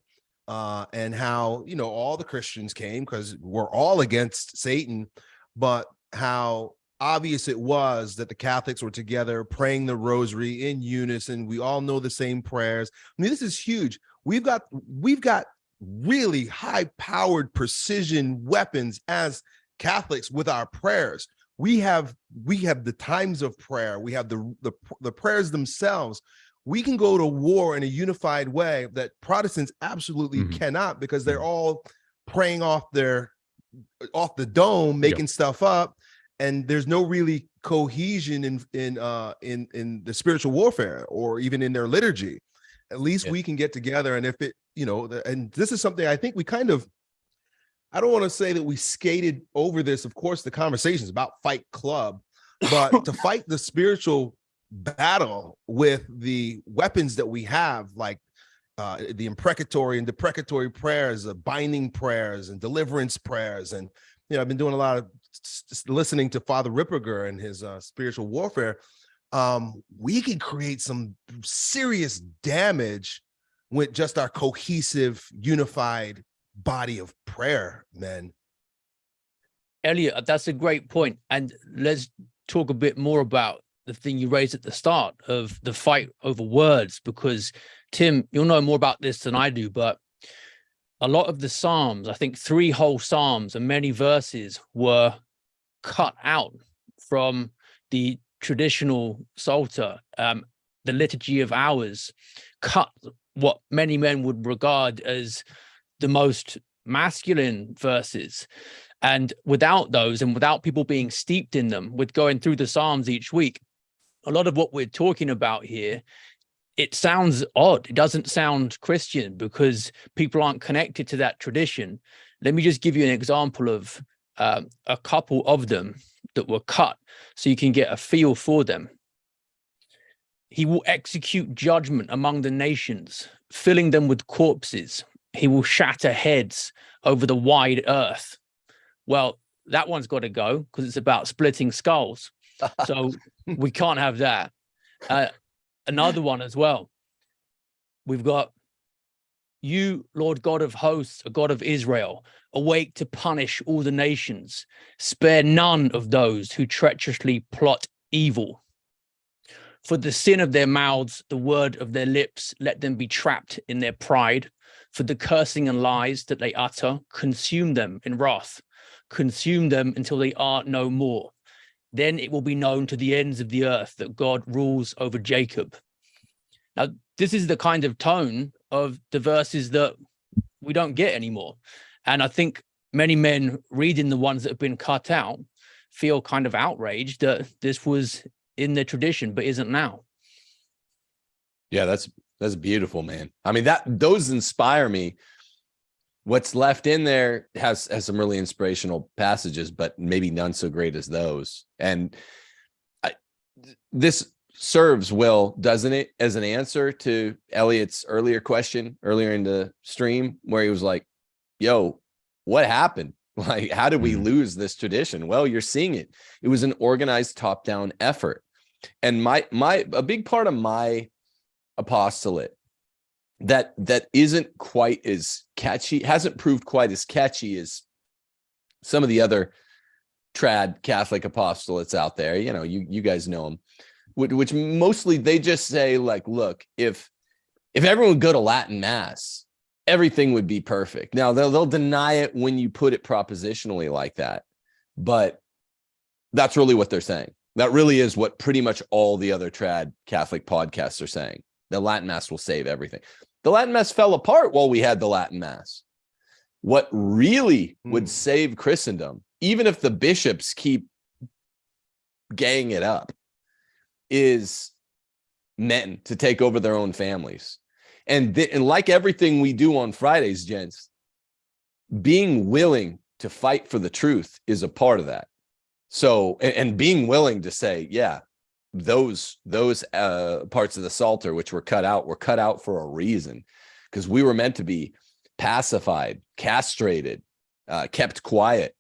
uh, and how you know all the Christians came because we're all against Satan, but how obvious it was that the Catholics were together praying the rosary in unison. We all know the same prayers. I mean, this is huge. We've got we've got really high powered precision weapons as Catholics with our prayers. We have we have the times of prayer. We have the the, the prayers themselves. We can go to war in a unified way that Protestants absolutely mm -hmm. cannot because they're mm-hmm. all praying off their off the dome, making yep. stuff up, and there's no really cohesion in in uh in in the spiritual warfare or even in their liturgy. At least yeah. we can get together, and if it, you know, and this is something I think we kind of. I don't want to say that we skated over this. Of course, the conversation is about Fight Club, but to fight the spiritual battle with the weapons that we have, like uh, the imprecatory and deprecatory prayers, the binding prayers and deliverance prayers. And, you know, I've been doing a lot of listening to Father Ripperger and his uh, spiritual warfare. Um, we can create some serious damage with just our cohesive, unified body of prayer, men. Elliot, that's a great point. And let's talk a bit more about the thing you raised at the start of the fight over words, because Tim, you'll know more about this than I do, but a lot of the Psalms, I think three whole Psalms and many verses were cut out from the traditional Psalter, um, the Liturgy of Hours, cut what many men would regard as the most masculine verses. And without those and without people being steeped in them with going through the Psalms each week, a lot of what we're talking about here, it sounds odd. It doesn't sound Christian because people aren't connected to that tradition. Let me just give you an example of um, a couple of them that were cut so you can get a feel for them. He will execute judgment among the nations, filling them with corpses. He will shatter heads over the wide earth. Well, that one's got to go because it's about splitting skulls. So we can't have that. Uh, another one as well. We've got you, Lord God of hosts, a God of Israel, awake to punish all the nations. Spare none of those who treacherously plot evil. For the sin of their mouths, the word of their lips, let them be trapped in their pride. For the cursing and lies that they utter, consume them in wrath, consume them until they are no more. Then it will be known to the ends of the earth that God rules over Jacob. Now, this is the kind of tone of the verses that we don't get anymore. And I think many men reading the ones that have been cut out feel kind of outraged that this was in the tradition, but isn't now. Yeah, that's that's beautiful, man. I mean, that those inspire me. What's left in there has has some really inspirational passages, but maybe none so great as those. And I, this serves well, doesn't it, as an answer to Elliot's earlier question earlier in the stream, where he was like, "Yo, what happened? Like, how did we Mhm. lose this tradition?" Well, you're seeing it. It was an organized top-down effort, and my my a big part of my apostolate that that isn't quite as catchy hasn't proved quite as catchy as some of the other trad catholic apostolates out there. You know you you guys know them which, which mostly they just say like look if if everyone would go to latin mass everything would be perfect. Now they'll, they'll deny it when you put it propositionally like that but that's really what they're saying. That really is what pretty much all the other trad catholic podcasts are saying the Latin Mass will save everything. The Latin Mass fell apart while we had the Latin Mass. What really would Mm. save Christendom, even if the bishops keep gaying it up, is men to take over their own families. And, and like everything we do on Fridays, gents, being willing to fight for the truth is a part of that. So, and, and being willing to say, yeah, those those uh parts of the psalter which were cut out were cut out for a reason. Because we were meant to be pacified castrated uh kept quiet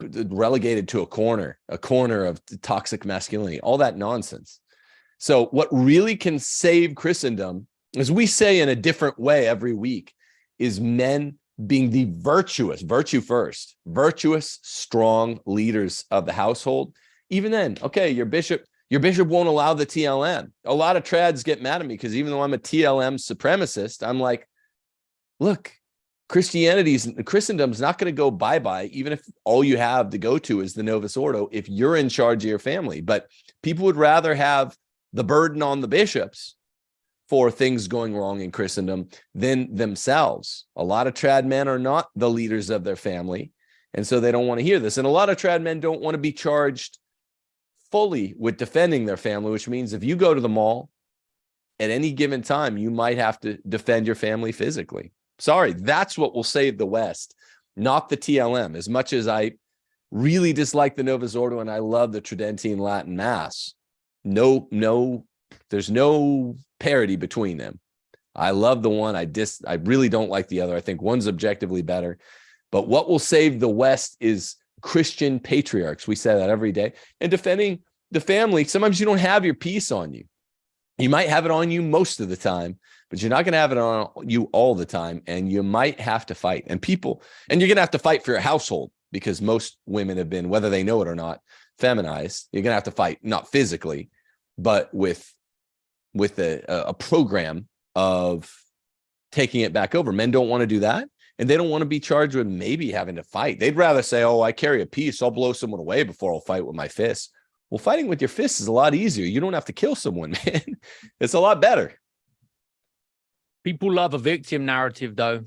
relegated to a corner a corner of toxic masculinity all that nonsense. So what really can save christendom as we say in a different way every week is men being the virtuous virtue first virtuous strong leaders of the household. Even then okay your bishop your bishop won't allow the TLM. A lot of trads get mad at me because even though I'm a TLM supremacist, I'm like, look, Christianity's Christendom's not going to go bye-bye, even if all you have to go to is the Novus Ordo, if you're in charge of your family. But people would rather have the burden on the bishops for things going wrong in Christendom than themselves. A lot of trad men are not the leaders of their family. And so they don't want to hear this. And a lot of trad men don't want to be charged fully with defending their family, which means if you go to the mall at any given time, you might have to defend your family physically. Sorry, that's what will save the West, not the TLM. As much as I really dislike the Novus Ordo and I love the Tridentine Latin Mass, no, no, there's no parity between them. I love the one. I dis, I really don't like the other. I think one's objectively better. But what will save the West is Christian patriarchs. We say that every day. And defending the family, sometimes you don't have your peace on you. You might have it on you most of the time, but you're not going to have it on you all the time. And you might have to fight. And people, and you're going to have to fight for your household because most women have been, whether they know it or not, feminized. You're going to have to fight, not physically, but with with a, a program of taking it back over. Men don't want to do that and they don't want to be charged with maybe having to fight. They'd rather say, "Oh, I carry a piece. I'll blow someone away before I'll fight with my fists." Well, fighting with your fists is a lot easier. You don't have to kill someone, man. It's a lot better. People love a victim narrative, though.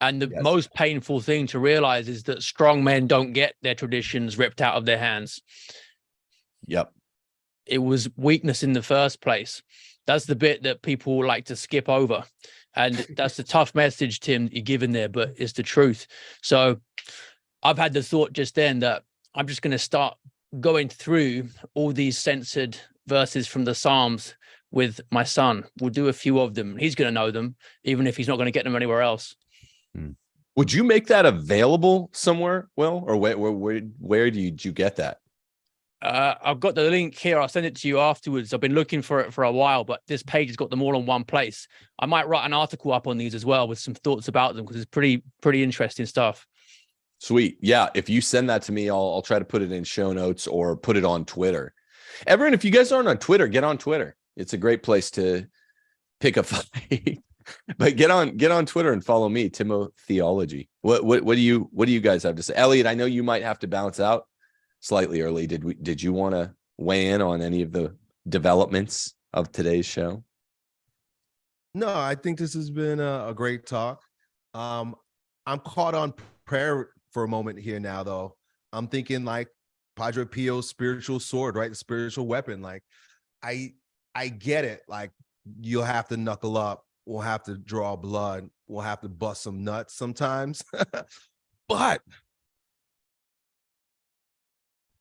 And the Yes. most painful thing to realize is that strong men don't get their traditions ripped out of their hands. Yep. It was weakness in the first place. That's the bit that people like to skip over. And that's the tough message, Tim, you're giving there, but it's the truth. So I've had the thought just then that I'm just going to start going through all these censored verses from the Psalms with my son. We'll do a few of them. He's going to know them, even if he's not going to get them anywhere else. Hmm. Would you make that available somewhere, Will, or where where where, do you, you get that? Uh, I've got the link here. I'll send it to you afterwards. I've been looking for it for a while, but this page has got them all in one place. I might write an article up on these as well with some thoughts about them because it's pretty pretty interesting stuff. Sweet. Yeah. If you send that to me, I'll, I'll try to put it in show notes or put it on Twitter. Everyone, if you guys aren't on Twitter, get on Twitter. It's a great place to pick a fight. but get on get on Twitter and follow me, Timo Theology. What what what do you what do you guys have to say? Elliot, I know you might have to bounce out slightly early. Did we did you want to weigh in on any of the developments of today's show? No, I think this has been a, a great talk. Um, I'm caught on prayer for a moment here now, though. I'm thinking like Padre Pio's spiritual sword, right? The spiritual weapon. Like, I I get it. Like, you'll have to knuckle up. We'll have to draw blood. We'll have to bust some nuts sometimes. but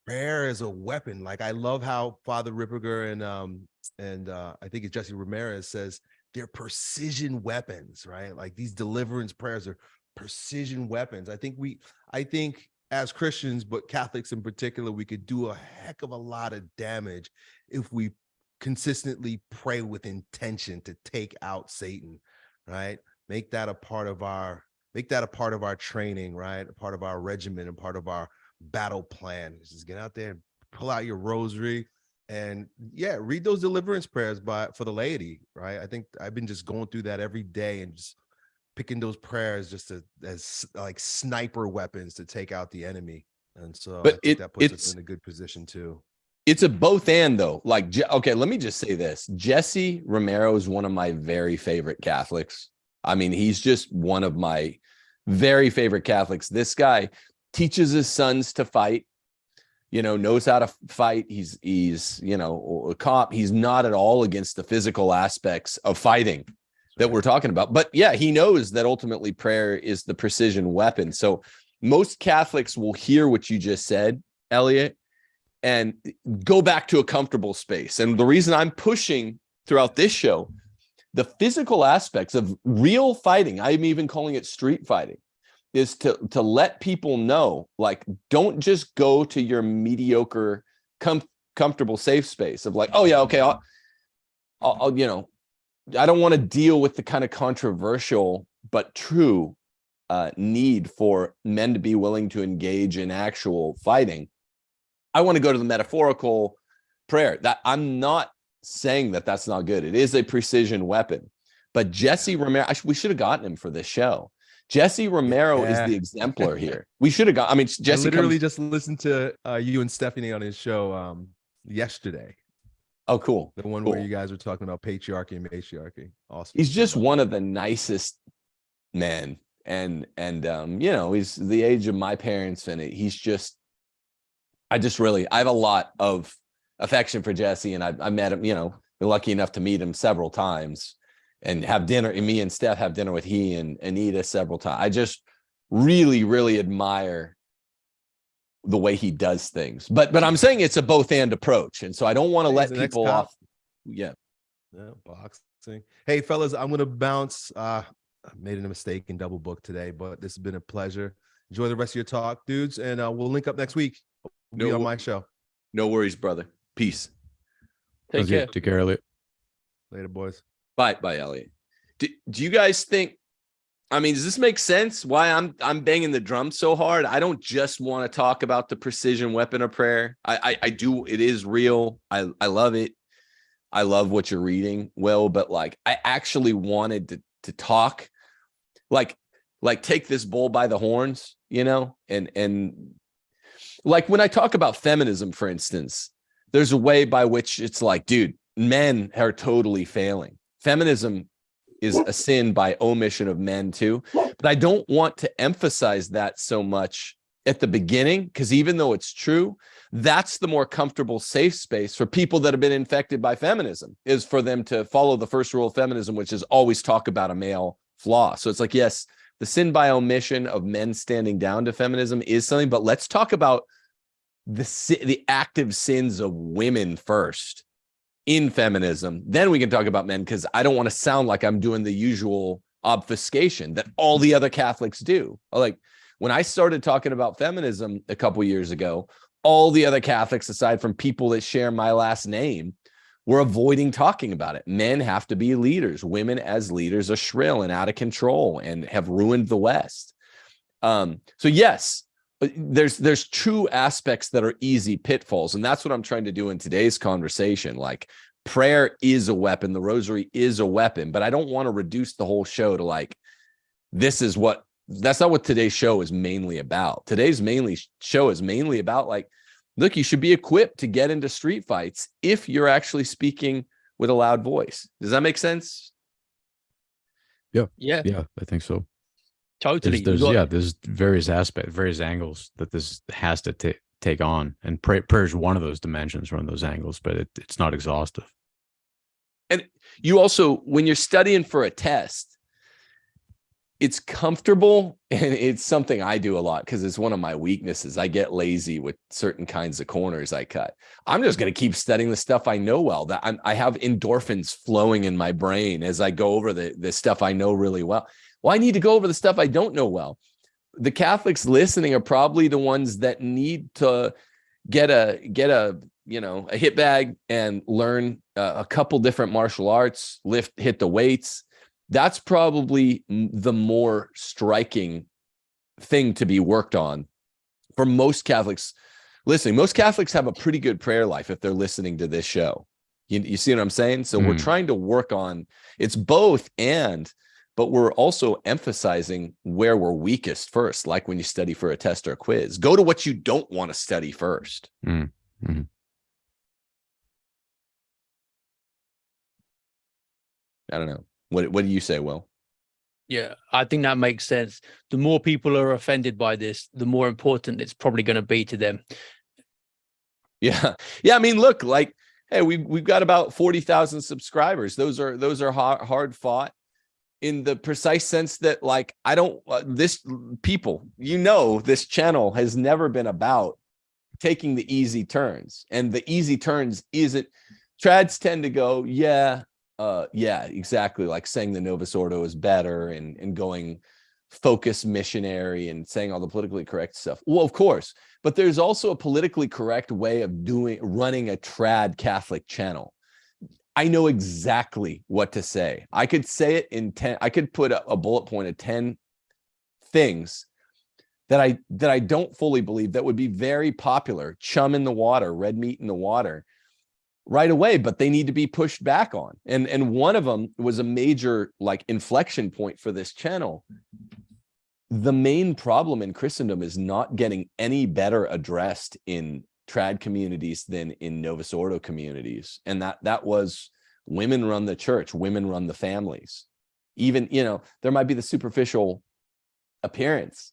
prayer is a weapon. Like I love how Father Ripperger and um and uh I think it's Jesse Ramirez says they're precision weapons, right? Like these deliverance prayers are precision weapons. I think we I think as Christians, but Catholics in particular, we could do a heck of a lot of damage if we consistently pray with intention to take out Satan, right? Make that a part of our make that a part of our training, right? A part of our regimen and part of our battle plan. Just get out there and pull out your rosary and yeah, read those deliverance prayers by for the laity, right? I think I've been just going through that every day and just picking those prayers just to, as like sniper weapons to take out the enemy. And so but it, that puts it's, us in a good position too. It's a both and though. Like, okay, let me just say this. Jesse Romero is one of my very favorite Catholics. I mean, he's just one of my very favorite Catholics. This guy, teaches his sons to fight you know knows how to fight. He's he's you know a cop. He's not at all against the physical aspects of fighting that we're talking about. But yeah he knows that ultimately prayer is the precision weapon. So most catholics will hear what you just said elliot and go back to a comfortable space. And the reason i'm pushing throughout this show the physical aspects of real fighting i'm even calling it street fighting is to to let people know like don't just go to your mediocre com comfortable safe space of like oh yeah okay I'll, I'll, I'll you know I don't want to deal with the kind of controversial but true uh, need for men to be willing to engage in actual fighting. I want to go to the metaphorical prayer that I'm not saying that that's not good. It is a precision weapon, but Jesse Romero, we should have gotten him for this show Jesse Romero yeah. is the exemplar here. We should have got. I mean, Jesse I literally comes, just listened to uh, you and Stephanie on his show um, yesterday. Oh, cool. The one cool. where you guys were talking about patriarchy and matriarchy. Awesome. He's just one of the nicest men, and and um, you know, he's the age of my parents, and he's just. I just really, I have a lot of affection for Jesse, and I, I met him. You know, been lucky enough to meet him several times and have dinner and me and Steph have dinner with he and Anita several times. I just really, really admire the way he does things. But but I'm saying it's a both and approach. And so I don't want to let people off. Yeah. Yeah, boxing. Hey fellas, I'm gonna bounce. Uh I made a mistake in double book today, but this has been a pleasure. Enjoy the rest of your talk, dudes, and uh, we'll link up next week. We'll no, be on my show. No worries, brother. Peace. Take care. Take care, Elliot. Later, boys. Bye, bye, Elliot. Do, do you guys think? I mean, does this make sense? Why I'm I'm banging the drum so hard? I don't just want to talk about the precision weapon of prayer. I, I I do. It is real. I I love it. I love what you're reading, Will. But like, I actually wanted to to talk, like like take this bull by the horns, you know, and and like when I talk about feminism, for instance, there's a way by which it's like, dude, men are totally failing feminism is a sin by omission of men too. But I don't want to emphasize that so much at the beginning, because even though it's true, that's the more comfortable safe space for people that have been infected by feminism is for them to follow the first rule of feminism, which is always talk about a male flaw. So it's like, yes, the sin by omission of men standing down to feminism is something, but let's talk about the the active sins of women first in feminism, then we can talk about men because I don't want to sound like I'm doing the usual obfuscation that all the other Catholics do. Like when I started talking about feminism a couple years ago, all the other Catholics, aside from people that share my last name, were avoiding talking about it. Men have to be leaders. Women as leaders are shrill and out of control and have ruined the West. Um, so yes, Uh, there's there's true aspects that are easy pitfalls and that's what i'm trying to do in today's conversation like prayer is a weapon. The rosary is a weapon, but I don't want to reduce the whole show to like, this is what that's not what today's show is mainly about. Today's mainly show is mainly about like, look, you should be equipped to get into street fights if you're actually speaking with a loud voice. Does that make sense? Yeah. Yeah, Yeah, I think so. Totally. There's, there's got- yeah, there's various aspects, various angles that this has to ta- take on, and prayer, prayer is one of those dimensions, one of those angles, but it, it's not exhaustive. And you also when you're studying for a test it's comfortable and it's something i do a lot because it's one of my weaknesses i get lazy with certain kinds of corners i cut i'm just going to keep studying the stuff i know well that I'm, i have endorphins flowing in my brain as i go over the, the stuff i know really well well i need to go over the stuff i don't know well. The catholics listening are probably the ones that need to get a get a you know a hit bag and learn uh, a couple different martial arts lift hit the weights. That's probably the more striking thing to be worked on for most catholics. Listening most catholics have a pretty good prayer life if they're listening to this show. You, you see what i'm saying? So we're Mm. trying to work on it's both and but we're also emphasizing where we're weakest first like when you study for a test or a quiz go to what you don't want to study first Mm, mhm. i don't know what what do you say will Yeah, I think that makes sense. The more people are offended by this, the more important it's probably going to be to them. Yeah. Yeah. I mean, look, like, hey, we've we've got about 40,000 subscribers. Those are those are hard, hard fought in the precise sense that like I don't uh, this people, you know, this channel has never been about taking the easy turns. And the easy turns isn't trads tend to go, yeah, uh yeah, exactly, like saying the Novus Ordo is better and and going focus missionary and saying all the politically correct stuff. Well, of course, but there's also a politically correct way of doing running a trad Catholic channel. I know exactly what to say. I could say it in 10, I could put a, a bullet point of 10 things that I that I don't fully believe that would be very popular, chum in the water, red meat in the water right away, but they need to be pushed back on. And and one of them was a major like inflection point for this channel the main problem in Christendom is not getting any better addressed in trad communities than in Novus Ordo communities. And that that was women run the church, women run the families. Even, you know, there might be the superficial appearance.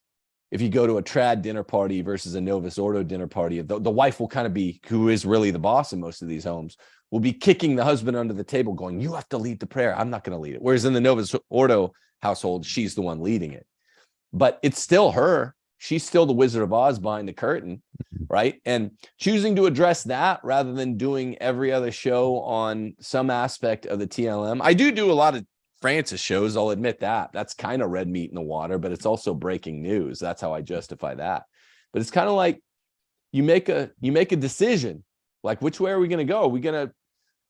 If you go to a trad dinner party versus a Novus Ordo dinner party, the, the wife will kind of be, who is really the boss in most of these homes, will be kicking the husband under the table going, you have to lead the prayer. I'm not going to lead it. Whereas in the Novus Ordo household, she's the one leading it but it's still her. She's still the Wizard of Oz behind the curtain, mm-hmm. right? And choosing to address that rather than doing every other show on some aspect of the TLM. I do do a lot of Francis shows. I'll admit that. That's kind of red meat in the water, but it's also breaking news. That's how I justify that. But it's kind of like you make a you make a decision. Like which way are we going to go? Are we going to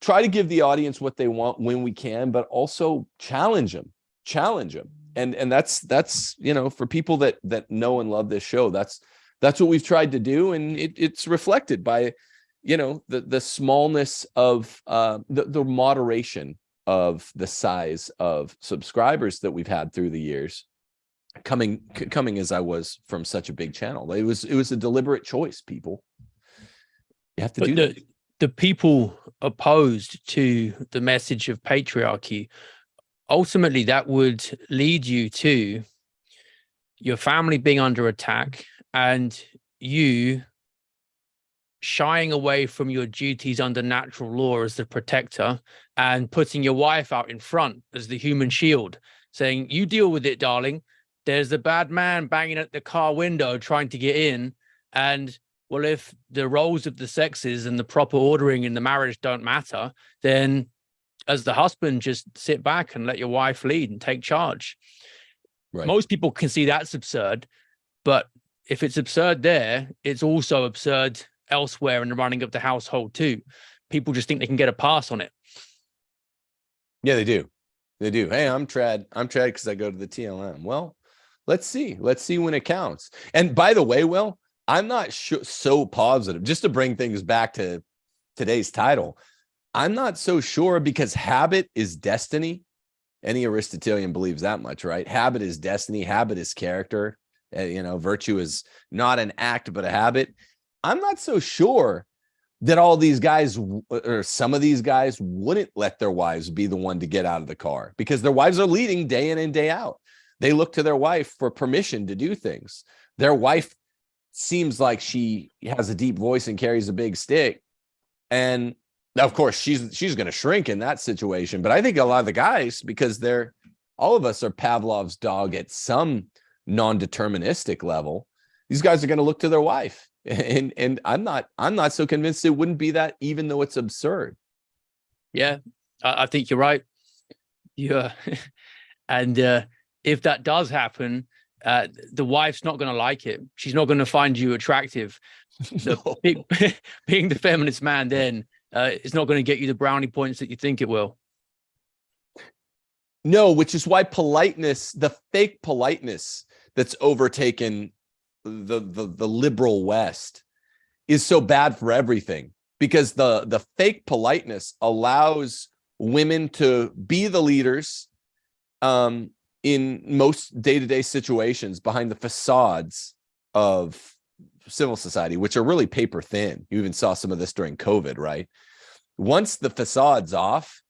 try to give the audience what they want when we can, but also challenge them, challenge them and and that's that's you know for people that that know and love this show that's that's what we've tried to do and it, it's reflected by you know the the smallness of uh the, the moderation of the size of subscribers that we've had through the years coming coming as i was from such a big channel. It was it was a deliberate choice people. You have to But do the, that. the people opposed to the message of patriarchy, ultimately that would lead you to your family being under attack and you shying away from your duties under natural law as the protector and putting your wife out in front as the human shield, saying, You deal with it, darling. There's the bad man banging at the car window trying to get in. And well, if the roles of the sexes and the proper ordering in the marriage don't matter, then as the husband, just sit back and let your wife lead and take charge. right Most people can see that's absurd, but if it's absurd there, it's also absurd elsewhere in the running of the household too. People just think they can get a pass on it. Yeah, they do. They do. Hey, I'm trad. I'm trad because I go to the TLM. Well, let's see. Let's see when it counts. And by the way, Will, I'm not so positive. Just to bring things back to today's title, I'm not so sure because habit is destiny. Any Aristotelian believes that much, right? Habit is destiny, habit is character. Uh, you know, virtue is not an act, but a habit. I'm not so sure that all these guys or some of these guys wouldn't let their wives be the one to get out of the car because their wives are leading day in and day out. They look to their wife for permission to do things. Their wife seems like she has a deep voice and carries a big stick. And of course, she's she's going to shrink in that situation. But I think a lot of the guys, because they're all of us are Pavlov's dog at some non-deterministic level, these guys are going to look to their wife. And and I'm not I'm not so convinced it wouldn't be that, even though it's absurd. Yeah, I, I think you're right. Yeah, and uh, if that does happen, uh, the wife's not going to like it. She's not going to find you attractive. So No. being, being the feminist man then uh, it's not going to get you the brownie points that you think it will. No, which is why politeness, the fake politeness that's overtaken the the the liberal West is so bad for everything because the the fake politeness allows women to be the leaders um in most day-to-day situations behind the facades of civil society which are really paper thin. You even saw some of this during covid right? Once the facade's off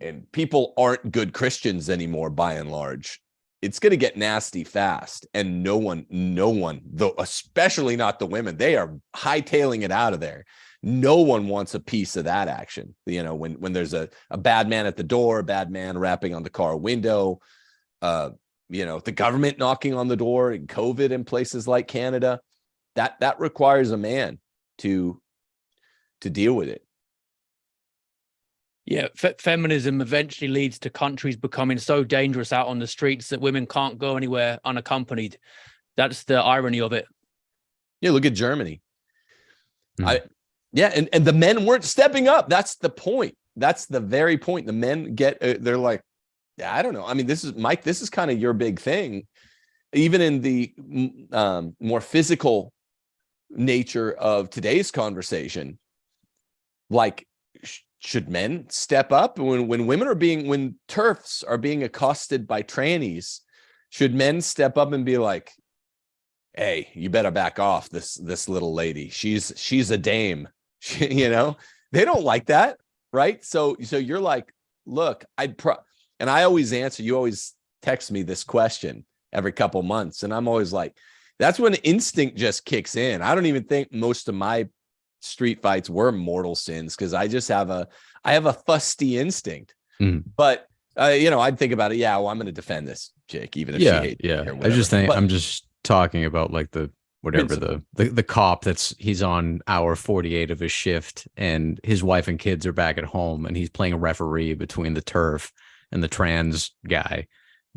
and people aren't good christians anymore by and large it's going to get nasty fast and no one no one though especially not the women they are hightailing it out of there. No one wants a piece of that action you know when when there's a, a bad man at the door a bad man rapping on the car window uh you know the government knocking on the door and covid in places like canada that that requires a man to to deal with it Yeah, fe- feminism eventually leads to countries becoming so dangerous out on the streets that women can't go anywhere unaccompanied. That's the irony of it. yeah look at germany Hmm. i yeah and and the men weren't stepping up that's the point that's the very point the men get uh, they're like yeah, i don't know. I mean this is mike this is kind of your big thing. Even in the um, more physical nature of today's conversation like sh- should men step up? When when women are being when TERFs are being accosted by trannies should men step up and be like hey you better back off this this little lady. She's she's a dame. She- you know? They don't like that right? So so you're like look i'd pro and i always answer you always text me this question every couple months and i'm always like that's when instinct just kicks in. I don't even think most of my street fights were mortal sins because i just have a i have a fusty instinct. Mhm. but uh, you know i'd think about it yeah well i'm going to defend this chick even if yeah, she hates yeah. I just think But- I'm just talking about like the whatever the, the the cop that's he's on hour 48 of his shift and his wife and kids are back at home and he's playing a referee between the TERF and the trans guy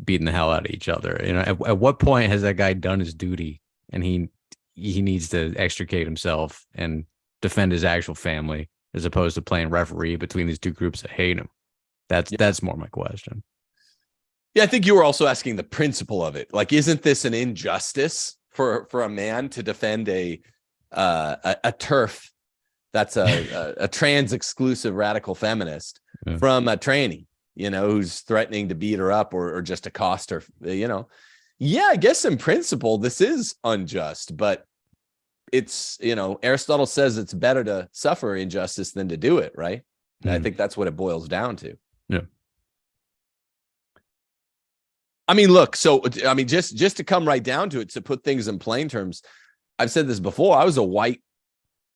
beating the hell out of each other. You know, at, at what point has that guy done his duty and he he needs to extricate himself and defend his actual family as opposed to playing referee between these two groups that hate him? That's Yeah. that's more my question. Yeah, I think you were also asking the principle of it. Like, isn't this an injustice for for a man to defend a uh, a, a TERF that's a, a, a trans exclusive radical feminist Yeah. from a tranny, you know, who's threatening to beat her up or, or just accost her, you know? Yeah, I guess in principle this is unjust, but it's you know Aristotle says it's better to suffer injustice than to do it, right? And I Mhm. think that's what it boils down to. Yeah. I mean, look, so I mean, just just to come right down to it, to put things in plain terms, I've said this before. I was a white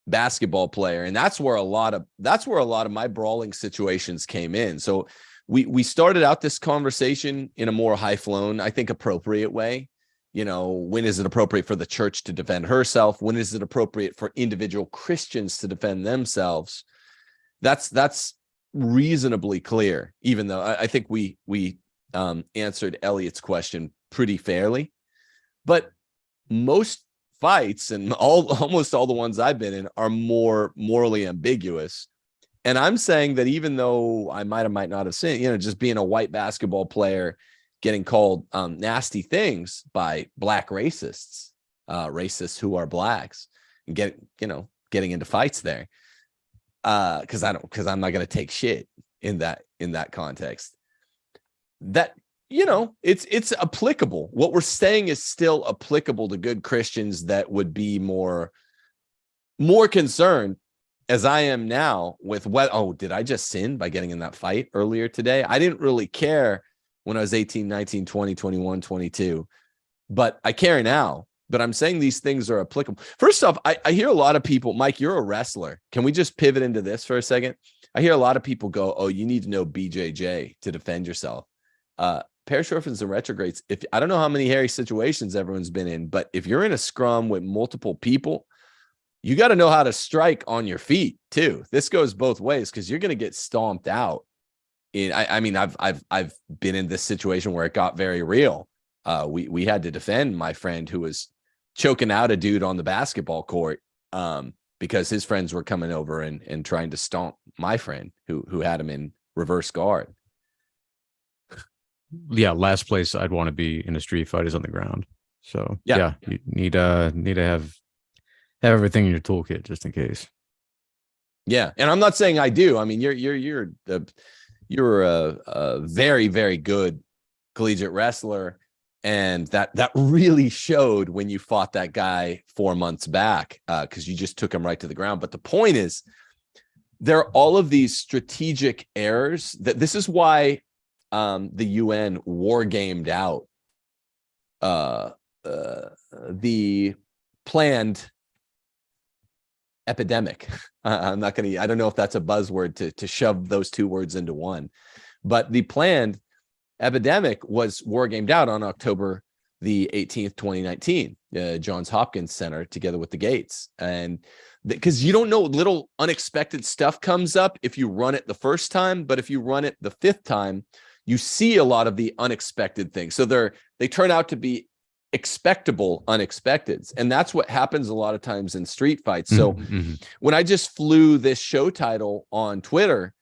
basketball player, and that's where a lot of that's where a lot of my brawling situations came in. So we we started out this conversation in a more high flown, I think, appropriate way. You know, when is it appropriate for the church to defend herself? When is it appropriate for individual Christians to defend themselves? That's that's reasonably clear, even though I, I think we we um, answered Elliot's question pretty fairly. But most fights and all almost all the ones I've been in are more morally ambiguous. And I'm saying that even though I might or might not have seen, you know, just being a white basketball player, getting called um, nasty things by black racists, uh, racists who are blacks, and get you know getting into fights there. uh because i don't because i'm not going to take shit in that in that context that you know it's it's applicable what we're saying is still applicable to good christians that would be more more concerned as i am now with what oh did i just sin by getting in that fight earlier today i didn't really care when i was 18 19 20 21 22 but i care now but I'm saying these things are applicable. First off, I, I hear a lot of people, Mike, you're a wrestler. Can we just pivot into this for a second? I hear a lot of people go, oh, you need to know BJJ to defend yourself. Uh, parish orphans and retrogrades, if I don't know how many hairy situations everyone's been in, but if you're in a scrum with multiple people, you got to know how to strike on your feet too. This goes both ways because you're going to get stomped out. In I, I mean, I've I've I've been in this situation where it got very real. Uh, we we had to defend my friend who was choking out a dude on the basketball court um, because his friends were coming over and and trying to stomp my friend who who had him in reverse guard. Yeah, last place I'd want to be in a street fight is on the ground. So Yeah. yeah, you need uh need to have have everything in your toolkit just in case. Yeah, and I'm not saying I do. I mean, you're you're you're the you're a, a very very good collegiate wrestler, and that that really showed when you fought that guy four months back because you just took him right to the ground. But the point is, there are all of these strategic errors that this is why um, the UN war gamed out uh, uh, the planned epidemic. I- I'm not going to, I don't know if that's a buzzword to, to shove those two words into one, but the planned epidemic was war gamed out on October the 18th, 2019, uh, Johns Hopkins Center together with the Gates. And because you don't know, little unexpected stuff comes up if you run it the first time, but if you run it the fifth time, you see a lot of the unexpected things. So they're, they turn out to be expectable unexpecteds. And that's what happens a lot of times in street fights. So Mhm, mhm. when I just flew this show title on Twitter,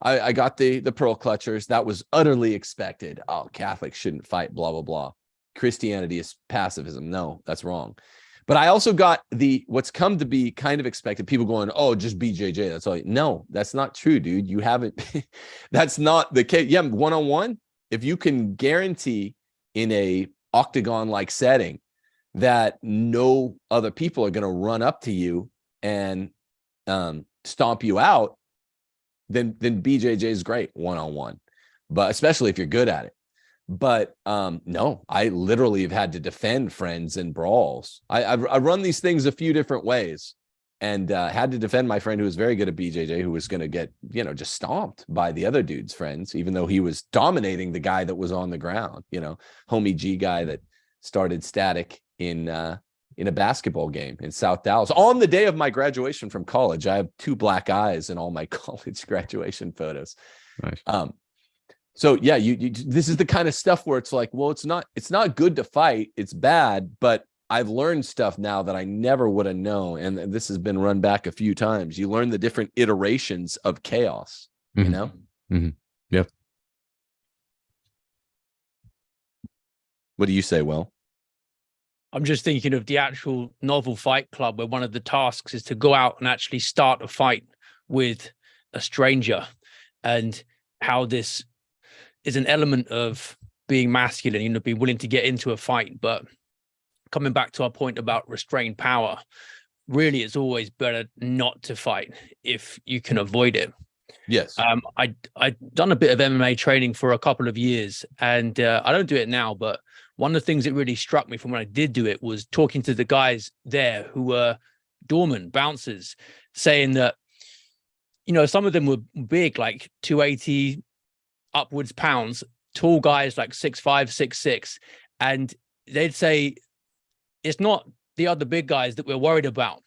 I, I got the the pearl clutchers. That was utterly expected. Oh, Catholics shouldn't fight. Blah blah blah. Christianity is pacifism. No, that's wrong. But I also got the what's come to be kind of expected. People going, oh, just BJJ. That's all. No, that's not true, dude. You haven't. that's not the case. Yeah, one on one. If you can guarantee in a octagon like setting that no other people are going to run up to you and um, stomp you out, then then BJJ is great one on one, but especially if you're good at it. But um, no, I literally have had to defend friends in brawls. I I've, I run these things a few different ways, and uh, had to defend my friend who was very good at BJJ, who was going to get you know just stomped by the other dude's friends, even though he was dominating the guy that was on the ground. You know, homie G guy that started static in uh, in a basketball game in South Dallas on the day of my graduation from college. I have two black eyes in all my college graduation photos. Nice. Um, so yeah, you, you this is the kind of stuff where it's like, well, it's not it's not good to fight, it's bad, but I've learned stuff now that I never would have known, and this has been run back a few times. You learn the different iterations of chaos. You Mhm. know, Mhm. Yep. what do you say? Well, I'm just thinking of the actual novel Fight Club, where one of the tasks is to go out and actually start a fight with a stranger, and how this is an element of being masculine, you know, being willing to get into a fight. But coming back to our point about restrained power, really, it's always better not to fight if you can avoid it. yes, Um, I I'd done a bit of MMA training for a couple of years, and uh, I don't do it now. But one of the things that really struck me from when I did do it was talking to the guys there who were doormen, bouncers, saying that you know some of them were big, like 280 upwards pounds, tall guys like six five, six six, and they'd say it's not the other big guys that we're worried about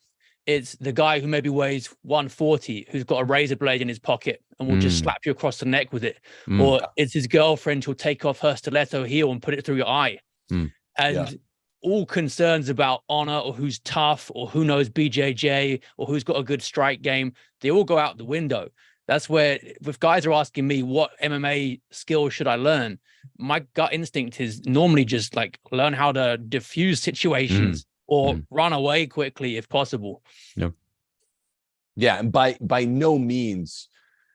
it's the guy who maybe weighs 140 who's got a razor blade in his pocket and will just Mm. slap you across the neck with it Mm. or it's his girlfriend who'll take off her stiletto heel and put it through your eye Mm. and Yeah. all concerns about honor or who's tough or who knows bjj or who's got a good strike game they all go out the window that's where if guys are asking me what mma skills should i learn my gut instinct is normally just like learn how to diffuse situations or Mm. run away quickly if possible Yeah. Yeah, and by by no means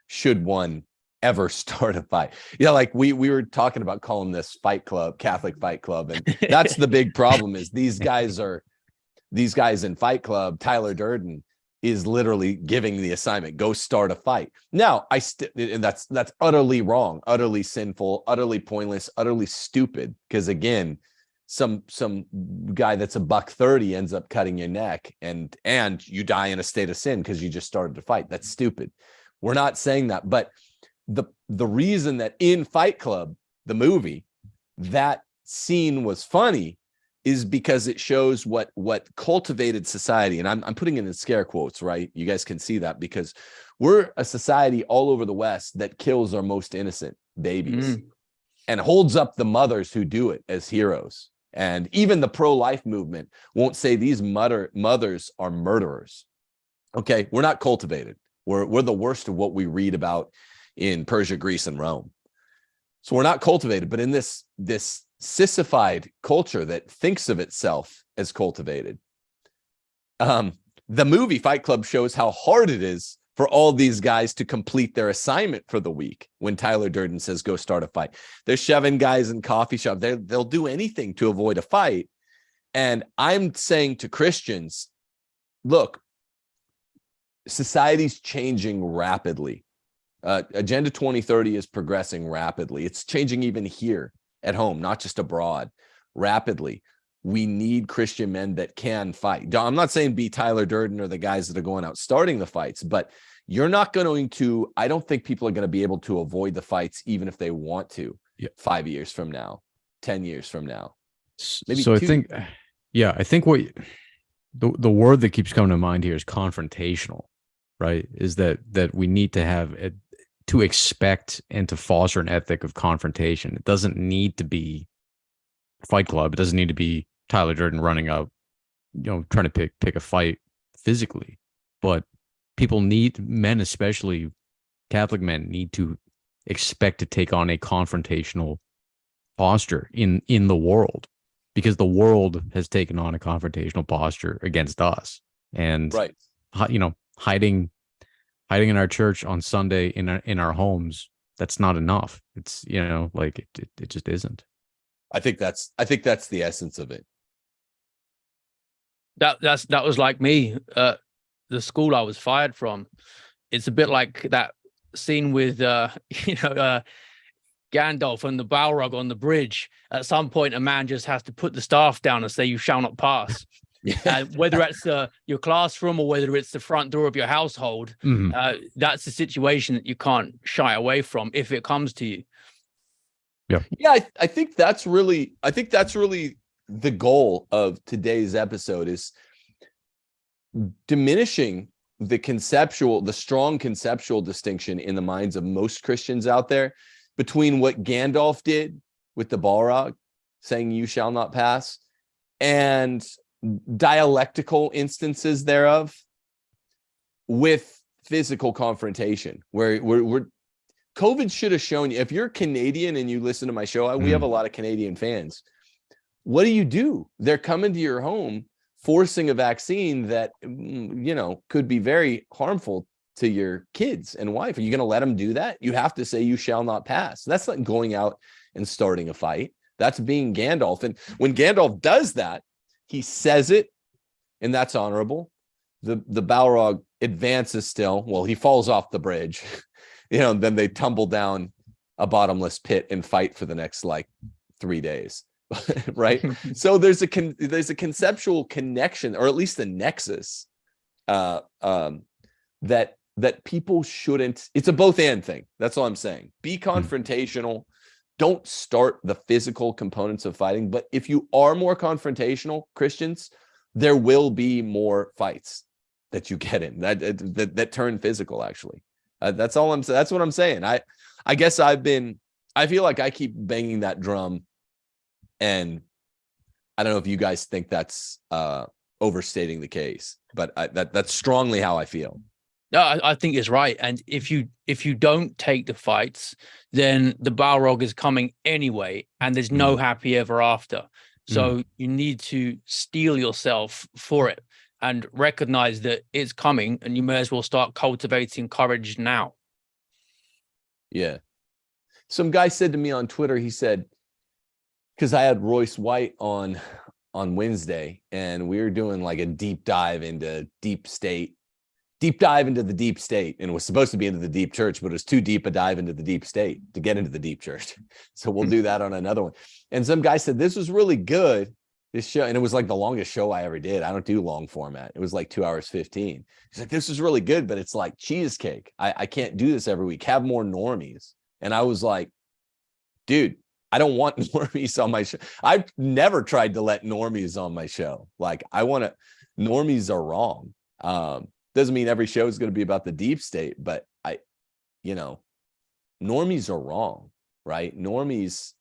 should one ever start a fight. Yeah, like we we were talking about calling this Fight Club, Catholic Fight Club, and that's the big problem is these guys are these guys in Fight Club, Tyler Durden is literally giving the assignment go start a fight. Now i and that's that's utterly wrong utterly sinful utterly pointless utterly stupid because again some some guy that's a buck 30 ends up cutting your neck and and you die in a state of sin because you just started to fight. That's stupid. We're not saying that but the the reason that in fight club the movie that scene was funny is because it shows what what cultivated society and I'm, I'm putting it in scare quotes right? You guys can see that because we're a society all over the west that kills our most innocent babies mm. and holds up the mothers who do it as heroes. And even the pro-life movement won't say these mother mothers are murderers. Okay we're not cultivated. We're we're the worst of what we read about in persia greece and rome. So we're not cultivated but in this this sissified culture that thinks of itself as cultivated. Um, the movie Fight Club shows how hard it is for all these guys to complete their assignment for the week when Tyler Durden says, go start a fight. They're shoving guys in coffee shop. they they'll do anything to avoid a fight. And I'm saying to Christians, look, society's changing rapidly. Uh, Agenda 2030 is progressing rapidly. It's changing even here at home, not just abroad, rapidly. We need Christian men that can fight. I'm not saying be Tyler Durden or the guys that are going out starting the fights, but you're not going to, I don't think people are going to be able to avoid the fights, even if they want to yeah. five years from now, 10 years from now. Maybe so two. I think, yeah, I think what the, the word that keeps coming to mind here is confrontational, right? Is that, that we need to have a, to expect and to foster an ethic of confrontation. It doesn't need to be Fight Club. It doesn't need to be Tyler Durden running up, you know, trying to pick pick a fight physically. But people need men, especially Catholic men, need to expect to take on a confrontational posture in in the world because the world has taken on a confrontational posture against us and right you know hiding hiding in our church on Sunday in our, in our homes, that's not enough. It's, you know, like it, it, it just isn't. I think that's, I think that's the essence of it. That, that's, that was like me, uh, the school I was fired from. It's a bit like that scene with, uh, you know, uh, Gandalf and the Balrog on the bridge. At some point, a man just has to put the staff down and say, you shall not pass. Yeah. Uh, whether it's uh, your classroom or whether it's the front door of your household, mm-hmm. uh, that's a situation that you can't shy away from if it comes to you. Yeah, yeah, I, I think that's really, I think that's really the goal of today's episode is diminishing the conceptual, the strong conceptual distinction in the minds of most Christians out there between what Gandalf did with the Balrog, saying "You shall not pass," and dialectical instances thereof with physical confrontation where we're, we're COVID should have shown you if you're Canadian and you listen to my show, mm. we have a mm. lot of Canadian fans. What do you do? They're coming to your home forcing a vaccine that mm, you know could be very harmful to your kids and wife. Are you going to let them do that? You have to say you shall not pass. That's not going out and starting a fight. That's being Gandalf. And when Gandalf does that, he says it, and that's honorable. The the Balrog advances still. Well, he falls off the bridge, you know, then they tumble down a bottomless pit and fight for the next like three days. right. so there's a con there's a conceptual connection, or at least a nexus, uh, um, that that people shouldn't. It's a both and thing. That's all I'm saying. Be hmm. confrontational don't start the physical components of fighting. But if you are more confrontational Christians, there will be more fights that you get in that that, that turn physical. Actually, uh, that's all I'm saying. That's what I'm saying. I I guess I've been. I feel like I keep banging that drum, and I don't know if you guys think that's uh, overstating the case, but I, that that's strongly how I feel. No, I, I, think it's right. And if you if you don't take the fights, then the Balrog is coming anyway, and there's no mm. happy ever after. So mm. you need to steel yourself for it. and recognize that it's coming and you may as well start cultivating courage now. Yeah. Some guy said to me on Twitter, he said, because I had Royce White on on Wednesday and we were doing like a deep dive into deep state, deep dive into the deep state. And it was supposed to be into the deep church, but it was too deep a dive into the deep state to get into the deep church. So we'll do that on another one. And some guy said, this was really good. This show, and it was like the longest show I ever did. I don't do long format. It was like two hours 15. He's like, this is really good, but it's like cheesecake. I, I can't do this every week. Have more normies. And I was like, dude, I don't want normies on my show. I've never tried to let normies on my show. Like I want to, normies are wrong. Um, doesn't mean every show is going to be about the deep state, but I, you know, normies are wrong, right? Normies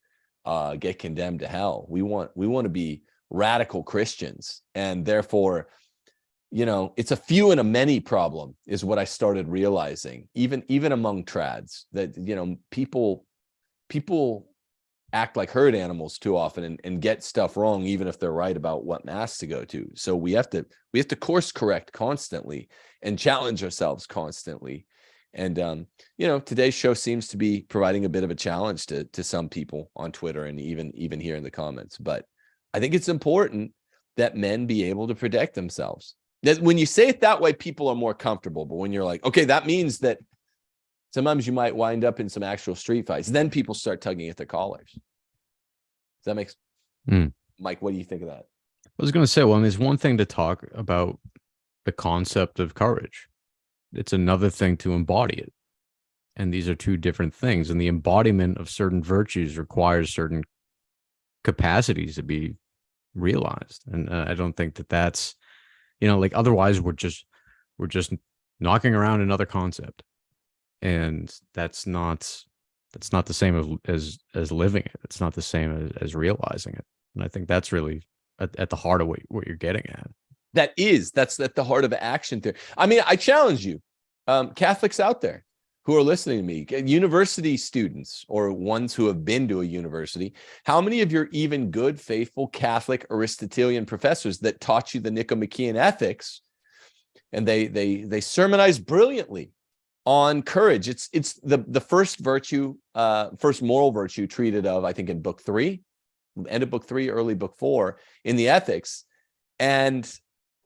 uh, get condemned to hell. We want, we want to be radical Christians and therefore, you know, it's a few and a many problem is what I started realizing, even, even among trads that, you know, people, people act like herd animals too often and, and get stuff wrong even if they're right about what mass to go to. So we have to we have to course correct constantly and challenge ourselves constantly. And um you know today's show seems to be providing a bit of a challenge to to some people on twitter and even even here in the comments. But i think it's important that men be able to protect themselves. That when you say it that way people are more comfortable. But when you're like okay that means that sometimes you might wind up in some actual street fights. Then people start tugging at their collars. Does that make Mm. Mike, what do you think of that? I was going to say, well, it's one thing to talk about the concept of courage. It's another thing to embody it. And these are two different things. And the embodiment of certain virtues requires certain capacities to be realized. And uh, I don't think that that's, you know, like otherwise we're just, we're just knocking around another concept. And that's not that's not the same as as, as living it. It's not the same as, as realizing it. And I think that's really at, at the heart of what, what you're getting at. That is, that's at the heart of action there. I mean, I challenge you, um, Catholics out there who are listening to me, university students or ones who have been to a university, how many of your even good, faithful Catholic Aristotelian professors that taught you the Nicomachean ethics and they they they sermonize brilliantly on courage. It's it's the the first virtue, uh, first moral virtue treated of, I think, in book three, end of book three, early book four in the ethics. And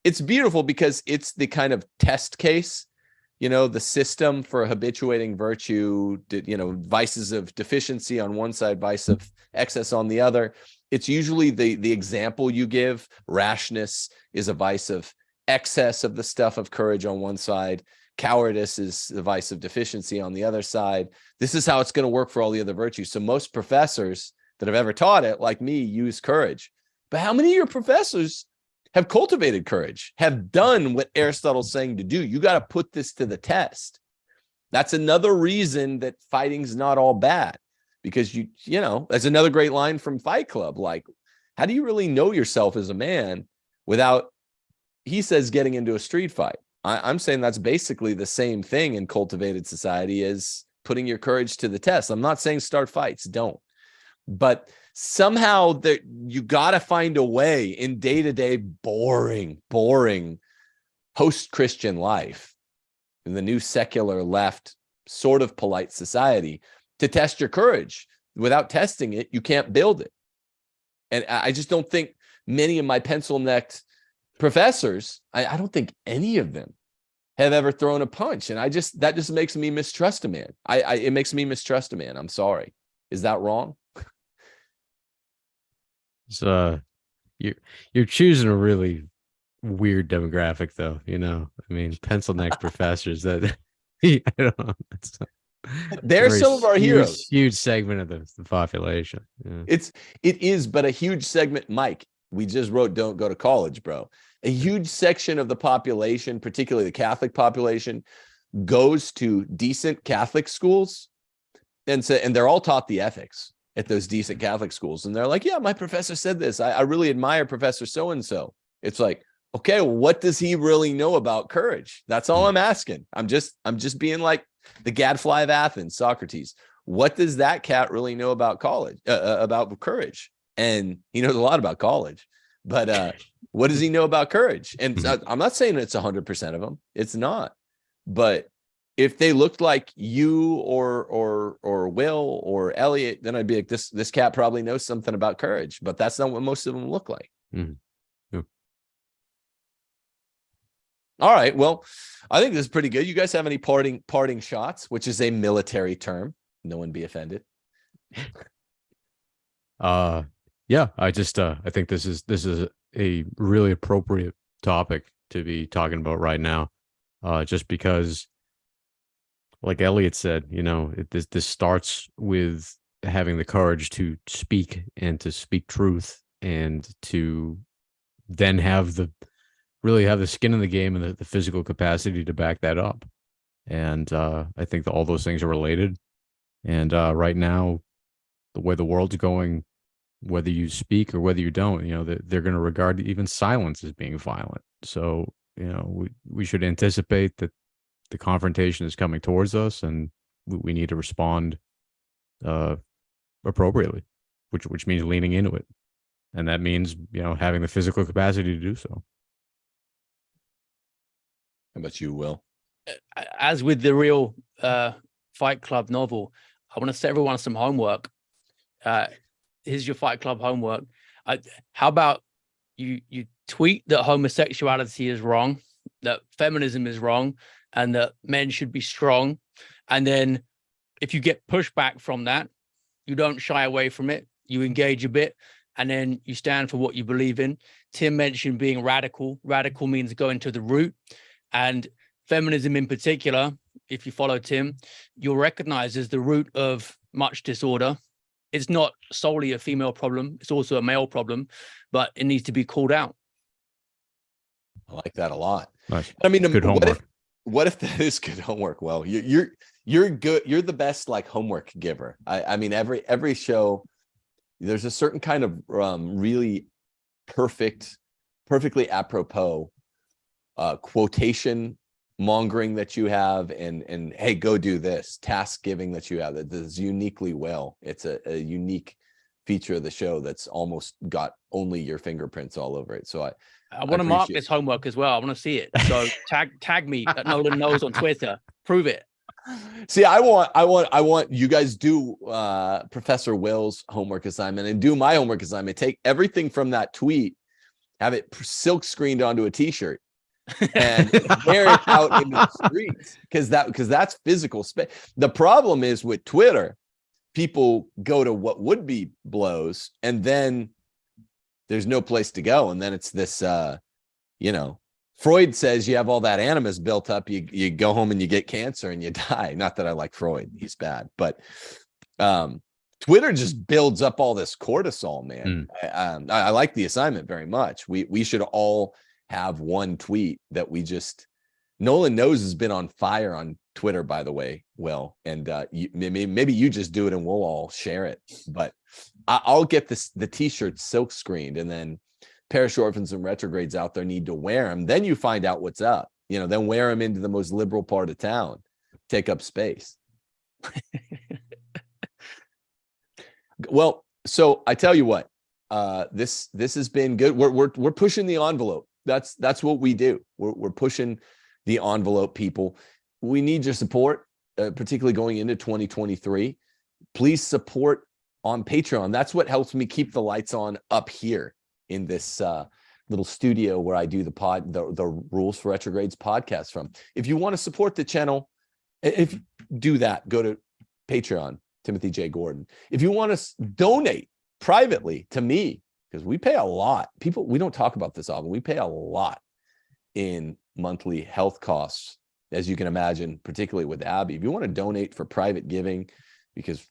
it's beautiful because it's the kind of test case, you know, the system for habituating virtue, you know, vices of deficiency on one side, vice of excess on the other. It's usually the the example you give. Rashness is a vice of excess of the stuff of courage on one side cowardice is the vice of deficiency on the other side. This is how it's going to work for all the other virtues. So most professors that have ever taught it, like me, use courage. But how many of your professors have cultivated courage, have done what Aristotle's saying to do? You got to put this to the test. That's another reason that fighting's not all bad because you, you know, that's another great line from Fight Club. Like, how do you really know yourself as a man without, he says, getting into a street fight? I, am saying that's basically the same thing in cultivated society as putting your courage to the test. I'm not saying start fights, don't. But somehow that you got to find a way in day-to-day -day boring, boring post-Christian life in the new secular left sort of polite society to test your courage. Without testing it, you can't build it. And I just don't think many of my pencil necked professors, I, I, don't think any of them have ever thrown a punch. And I just, that just makes me mistrust a man. I, I it makes me mistrust a man. I'm sorry. Is that wrong? So uh, you you're choosing a really weird demographic though, you know, I mean, pencil neck professors that I don't know. They're some of our huge, heroes. Huge segment of the, the population. Yeah. It's it is, but a huge segment, Mike we just wrote don't go to college bro. A huge section of the population particularly the catholic population goes to decent catholic schools and so and they're all taught the ethics at those decent catholic schools. And they're like yeah my professor said this. I, I really admire professor so and so it's like okay what does he really know about courage? That's all i'm asking. I'm just i'm just being like the gadfly of athens socrates. What does that cat really know about college uh, uh about courage and he knows a lot about college but uh, what does he know about courage? And Mhm. I- I'm not saying it's 100% of them. It's not. But if they looked like you or or or Will or Elliot, then I'd be like, this this cat probably knows something about courage. But that's not what most of them look like. Mhm. Yep. All right. Well, I think this is pretty good. You guys have any parting parting shots, which is a military term? No one be offended. Uh yeah, I just uh I think this is this is a really appropriate topic to be talking about right now. Uh just because like Elliot said, you know, it, this this starts with having the courage to speak and to speak truth and to then have the really have the skin in the game and the, the physical capacity to back that up. And uh I think that all those things are related. And uh right now the way the world's going, whether you speak or whether you don't, you know, that they're going to regard even silence as being violent. So, you know, we, we should anticipate that the confrontation is coming towards us and we, we need to respond uh, appropriately, which, which means leaning into it. And that means, you know, having the physical capacity to do so. How about you, Will? as with the real uh, Fight Club novel, I want to set everyone some homework. Uh, here's your Fight Club homework. How about you you tweet that homosexuality is wrong, that feminism is wrong, and that men should be strong, and then if you get pushback from that, you don't shy away from it. You engage a bit, and then you stand for what you believe in. Tim mentioned being radical. Radical means going to the root, and feminism in particular, if you follow Tim, you'll recognize as the root of much disorder. It's not solely a female problem, it's also a male problem, but it needs to be called out. I like that a lot. Nice. I mean, Good what if, homework. what if that is good homework? Well, you're you're you're good. You're the best like homework giver. I I mean, every every show, there's a certain kind of um really perfect, perfectly apropos uh quotation mongering that you have and and hey go do this task giving that you have that is uniquely well it's a, a unique feature of the show that's almost got only your fingerprints all over it so i I want to mark this homework as well. I want to see it. So tag tag me at Knowland knows on Twitter. Prove it. See, I want, I want, I want you guys do uh Professor Will's homework assignment and do my homework assignment. Take everything from that tweet, have it silk screened onto a t-shirt and it out in the streets because that because that's physical space. The problem is with Twitter, people go to what would be blows and then there's no place to go. And then it's this uh, you know, Freud says you have all that animus built up, you you go home and you get cancer and you die. Not that I like Freud, he's bad, but um Twitter just builds up all this cortisol, man. I, um, I, I like the assignment very much. We we should all have one tweet that we just Knowland knows has been on fire on Twitter, by the way, Will, and uh, you, maybe maybe you just do it and we'll all share it. But I, I'll get this the t-shirt silk screened, and then parish orphans and retrogrades out there need to wear them. Then you find out what's up. You know, then wear them into the most liberal part of town, take up space. well, so I tell you what, uh, this this has been good. We're we're we're pushing the envelope. That's that's what we do. We're we're pushing the envelope, people. We need your support, uh, particularly going into 2023. Please support on Patreon. That's what helps me keep the lights on up here in this uh, little studio where I do the pod, the, the Rules for Retrogrades podcast from. If you want to support the channel, if do that, go to Patreon, Timothy J. Gordon. If you want to donate privately to me, because we pay a lot. People, we don't talk about this often. We pay a lot in monthly health costs, as you can imagine, particularly with Abby. If you want to donate for private giving, because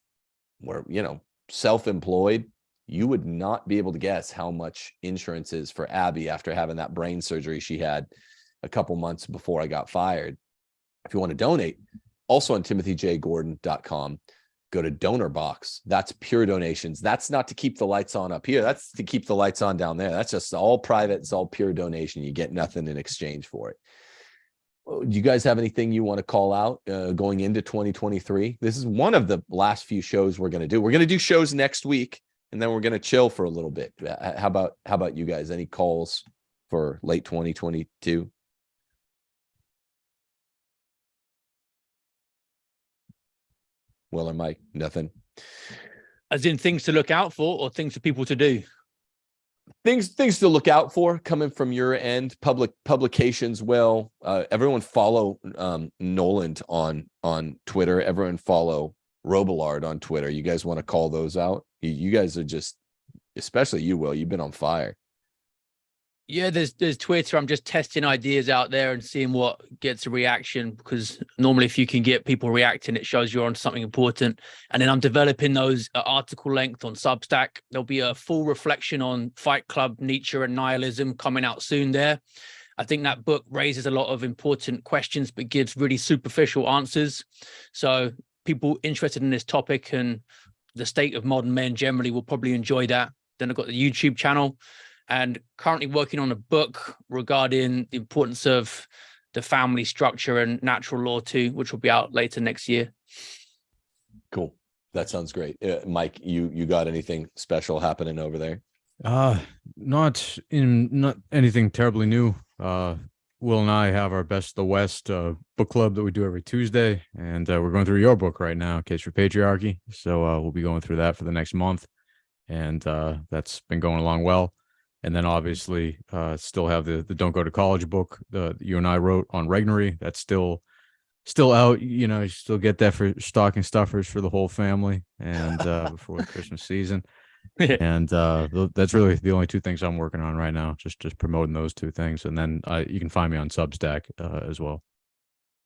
we're, you know, self-employed, you would not be able to guess how much insurance is for Abby after having that brain surgery she had a couple months before I got fired. If you want to donate, also on timothyjgordon.com, go to donor box. That's pure donations. That's not to keep the lights on up here. That's to keep the lights on down there. That's just all private. It's all pure donation. You get nothing in exchange for it. Oh, Do you guys have anything you want to call out uh, going into 2023? This is one of the last few shows we're going to do. We're going to do shows next week and then we're gonna chill for a little bit. How about how about you guys? Any calls for late 2022? Will or Mike? Nothing. As in things to look out for or things for people to do. things things to look out for coming from your end public publications will uh everyone follow um Knowland on on twitter everyone follow robillard on twitter you guys want to call those out you, you guys are just especially you will you've been on fire Yeah, there's there's Twitter. I'm just testing ideas out there and seeing what gets a reaction because normally if you can get people reacting, it shows you're on something important. And then I'm developing those at article length on Substack. There'll be a full reflection on Fight Club, Nietzsche, and nihilism coming out soon there. I think that book raises a lot of important questions, but gives really superficial answers. So people interested in this topic and the state of modern men generally will probably enjoy that. Then I've got the YouTube channel and currently working on a book regarding the importance of the family structure and natural law too, which will be out later next year. cool that sounds great uh, mike you you got anything special happening over there Uh, not in not anything terribly new. Uh, Will and I have our best of the West uh, book club that we do every Tuesday, and uh, we're going through your book right now, Case for Patriarchy. So uh, we'll be going through that for the next month, and uh, that's been going along well. And then obviously, uh, still have the the Don't Go to College book the you and I wrote on Regnery. That's still still out. You know, you still get that for stocking stuffers for the whole family, and uh, before the Christmas season and uh that's really the only two things i'm working on right now just just promoting those two things and then uh, you can find me on substack uh, as well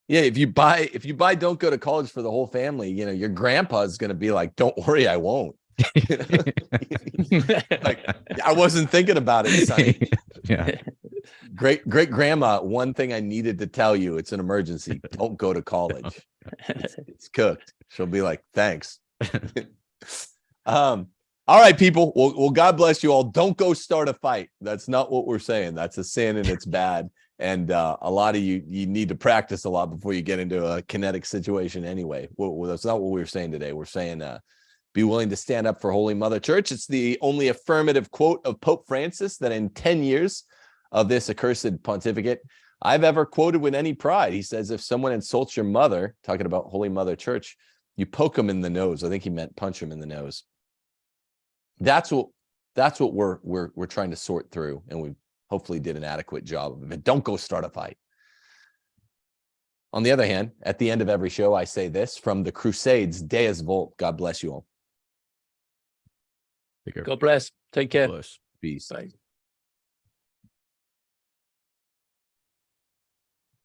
yeah if you buy if you buy don't go to college for the whole family you know your grandpa's gonna be like don't worry i won't? like i wasn't thinking about it sonny. yeah. Great great grandma one thing i needed to tell you it's an emergency. Don't go to college. It's, it's cooked. She'll be like thanks. Um all right people. Well, well god bless you all. Don't go start a fight. That's not what we're saying. That's a sin and it's bad. And uh, a lot of you you need to practice a lot before you get into a kinetic situation anyway. Well, that's not what we were saying today. We're saying uh be willing to stand up for holy mother church it's the only affirmative quote of pope francis that in 10 years of this accursed pontificate I've ever quoted with any pride. He says, if someone insults your mother, talking about Holy Mother Church, you poke them in the nose. I think he meant punch him in the nose. That's what that's what we're we're we're trying to sort through, and we hopefully did an adequate job of it. Don't go start a fight. On the other hand, at the end of every show, I say this from the Crusades, Deus Vult. God bless you all. Take care. God bless. Take care. Bless. Peace. Bye.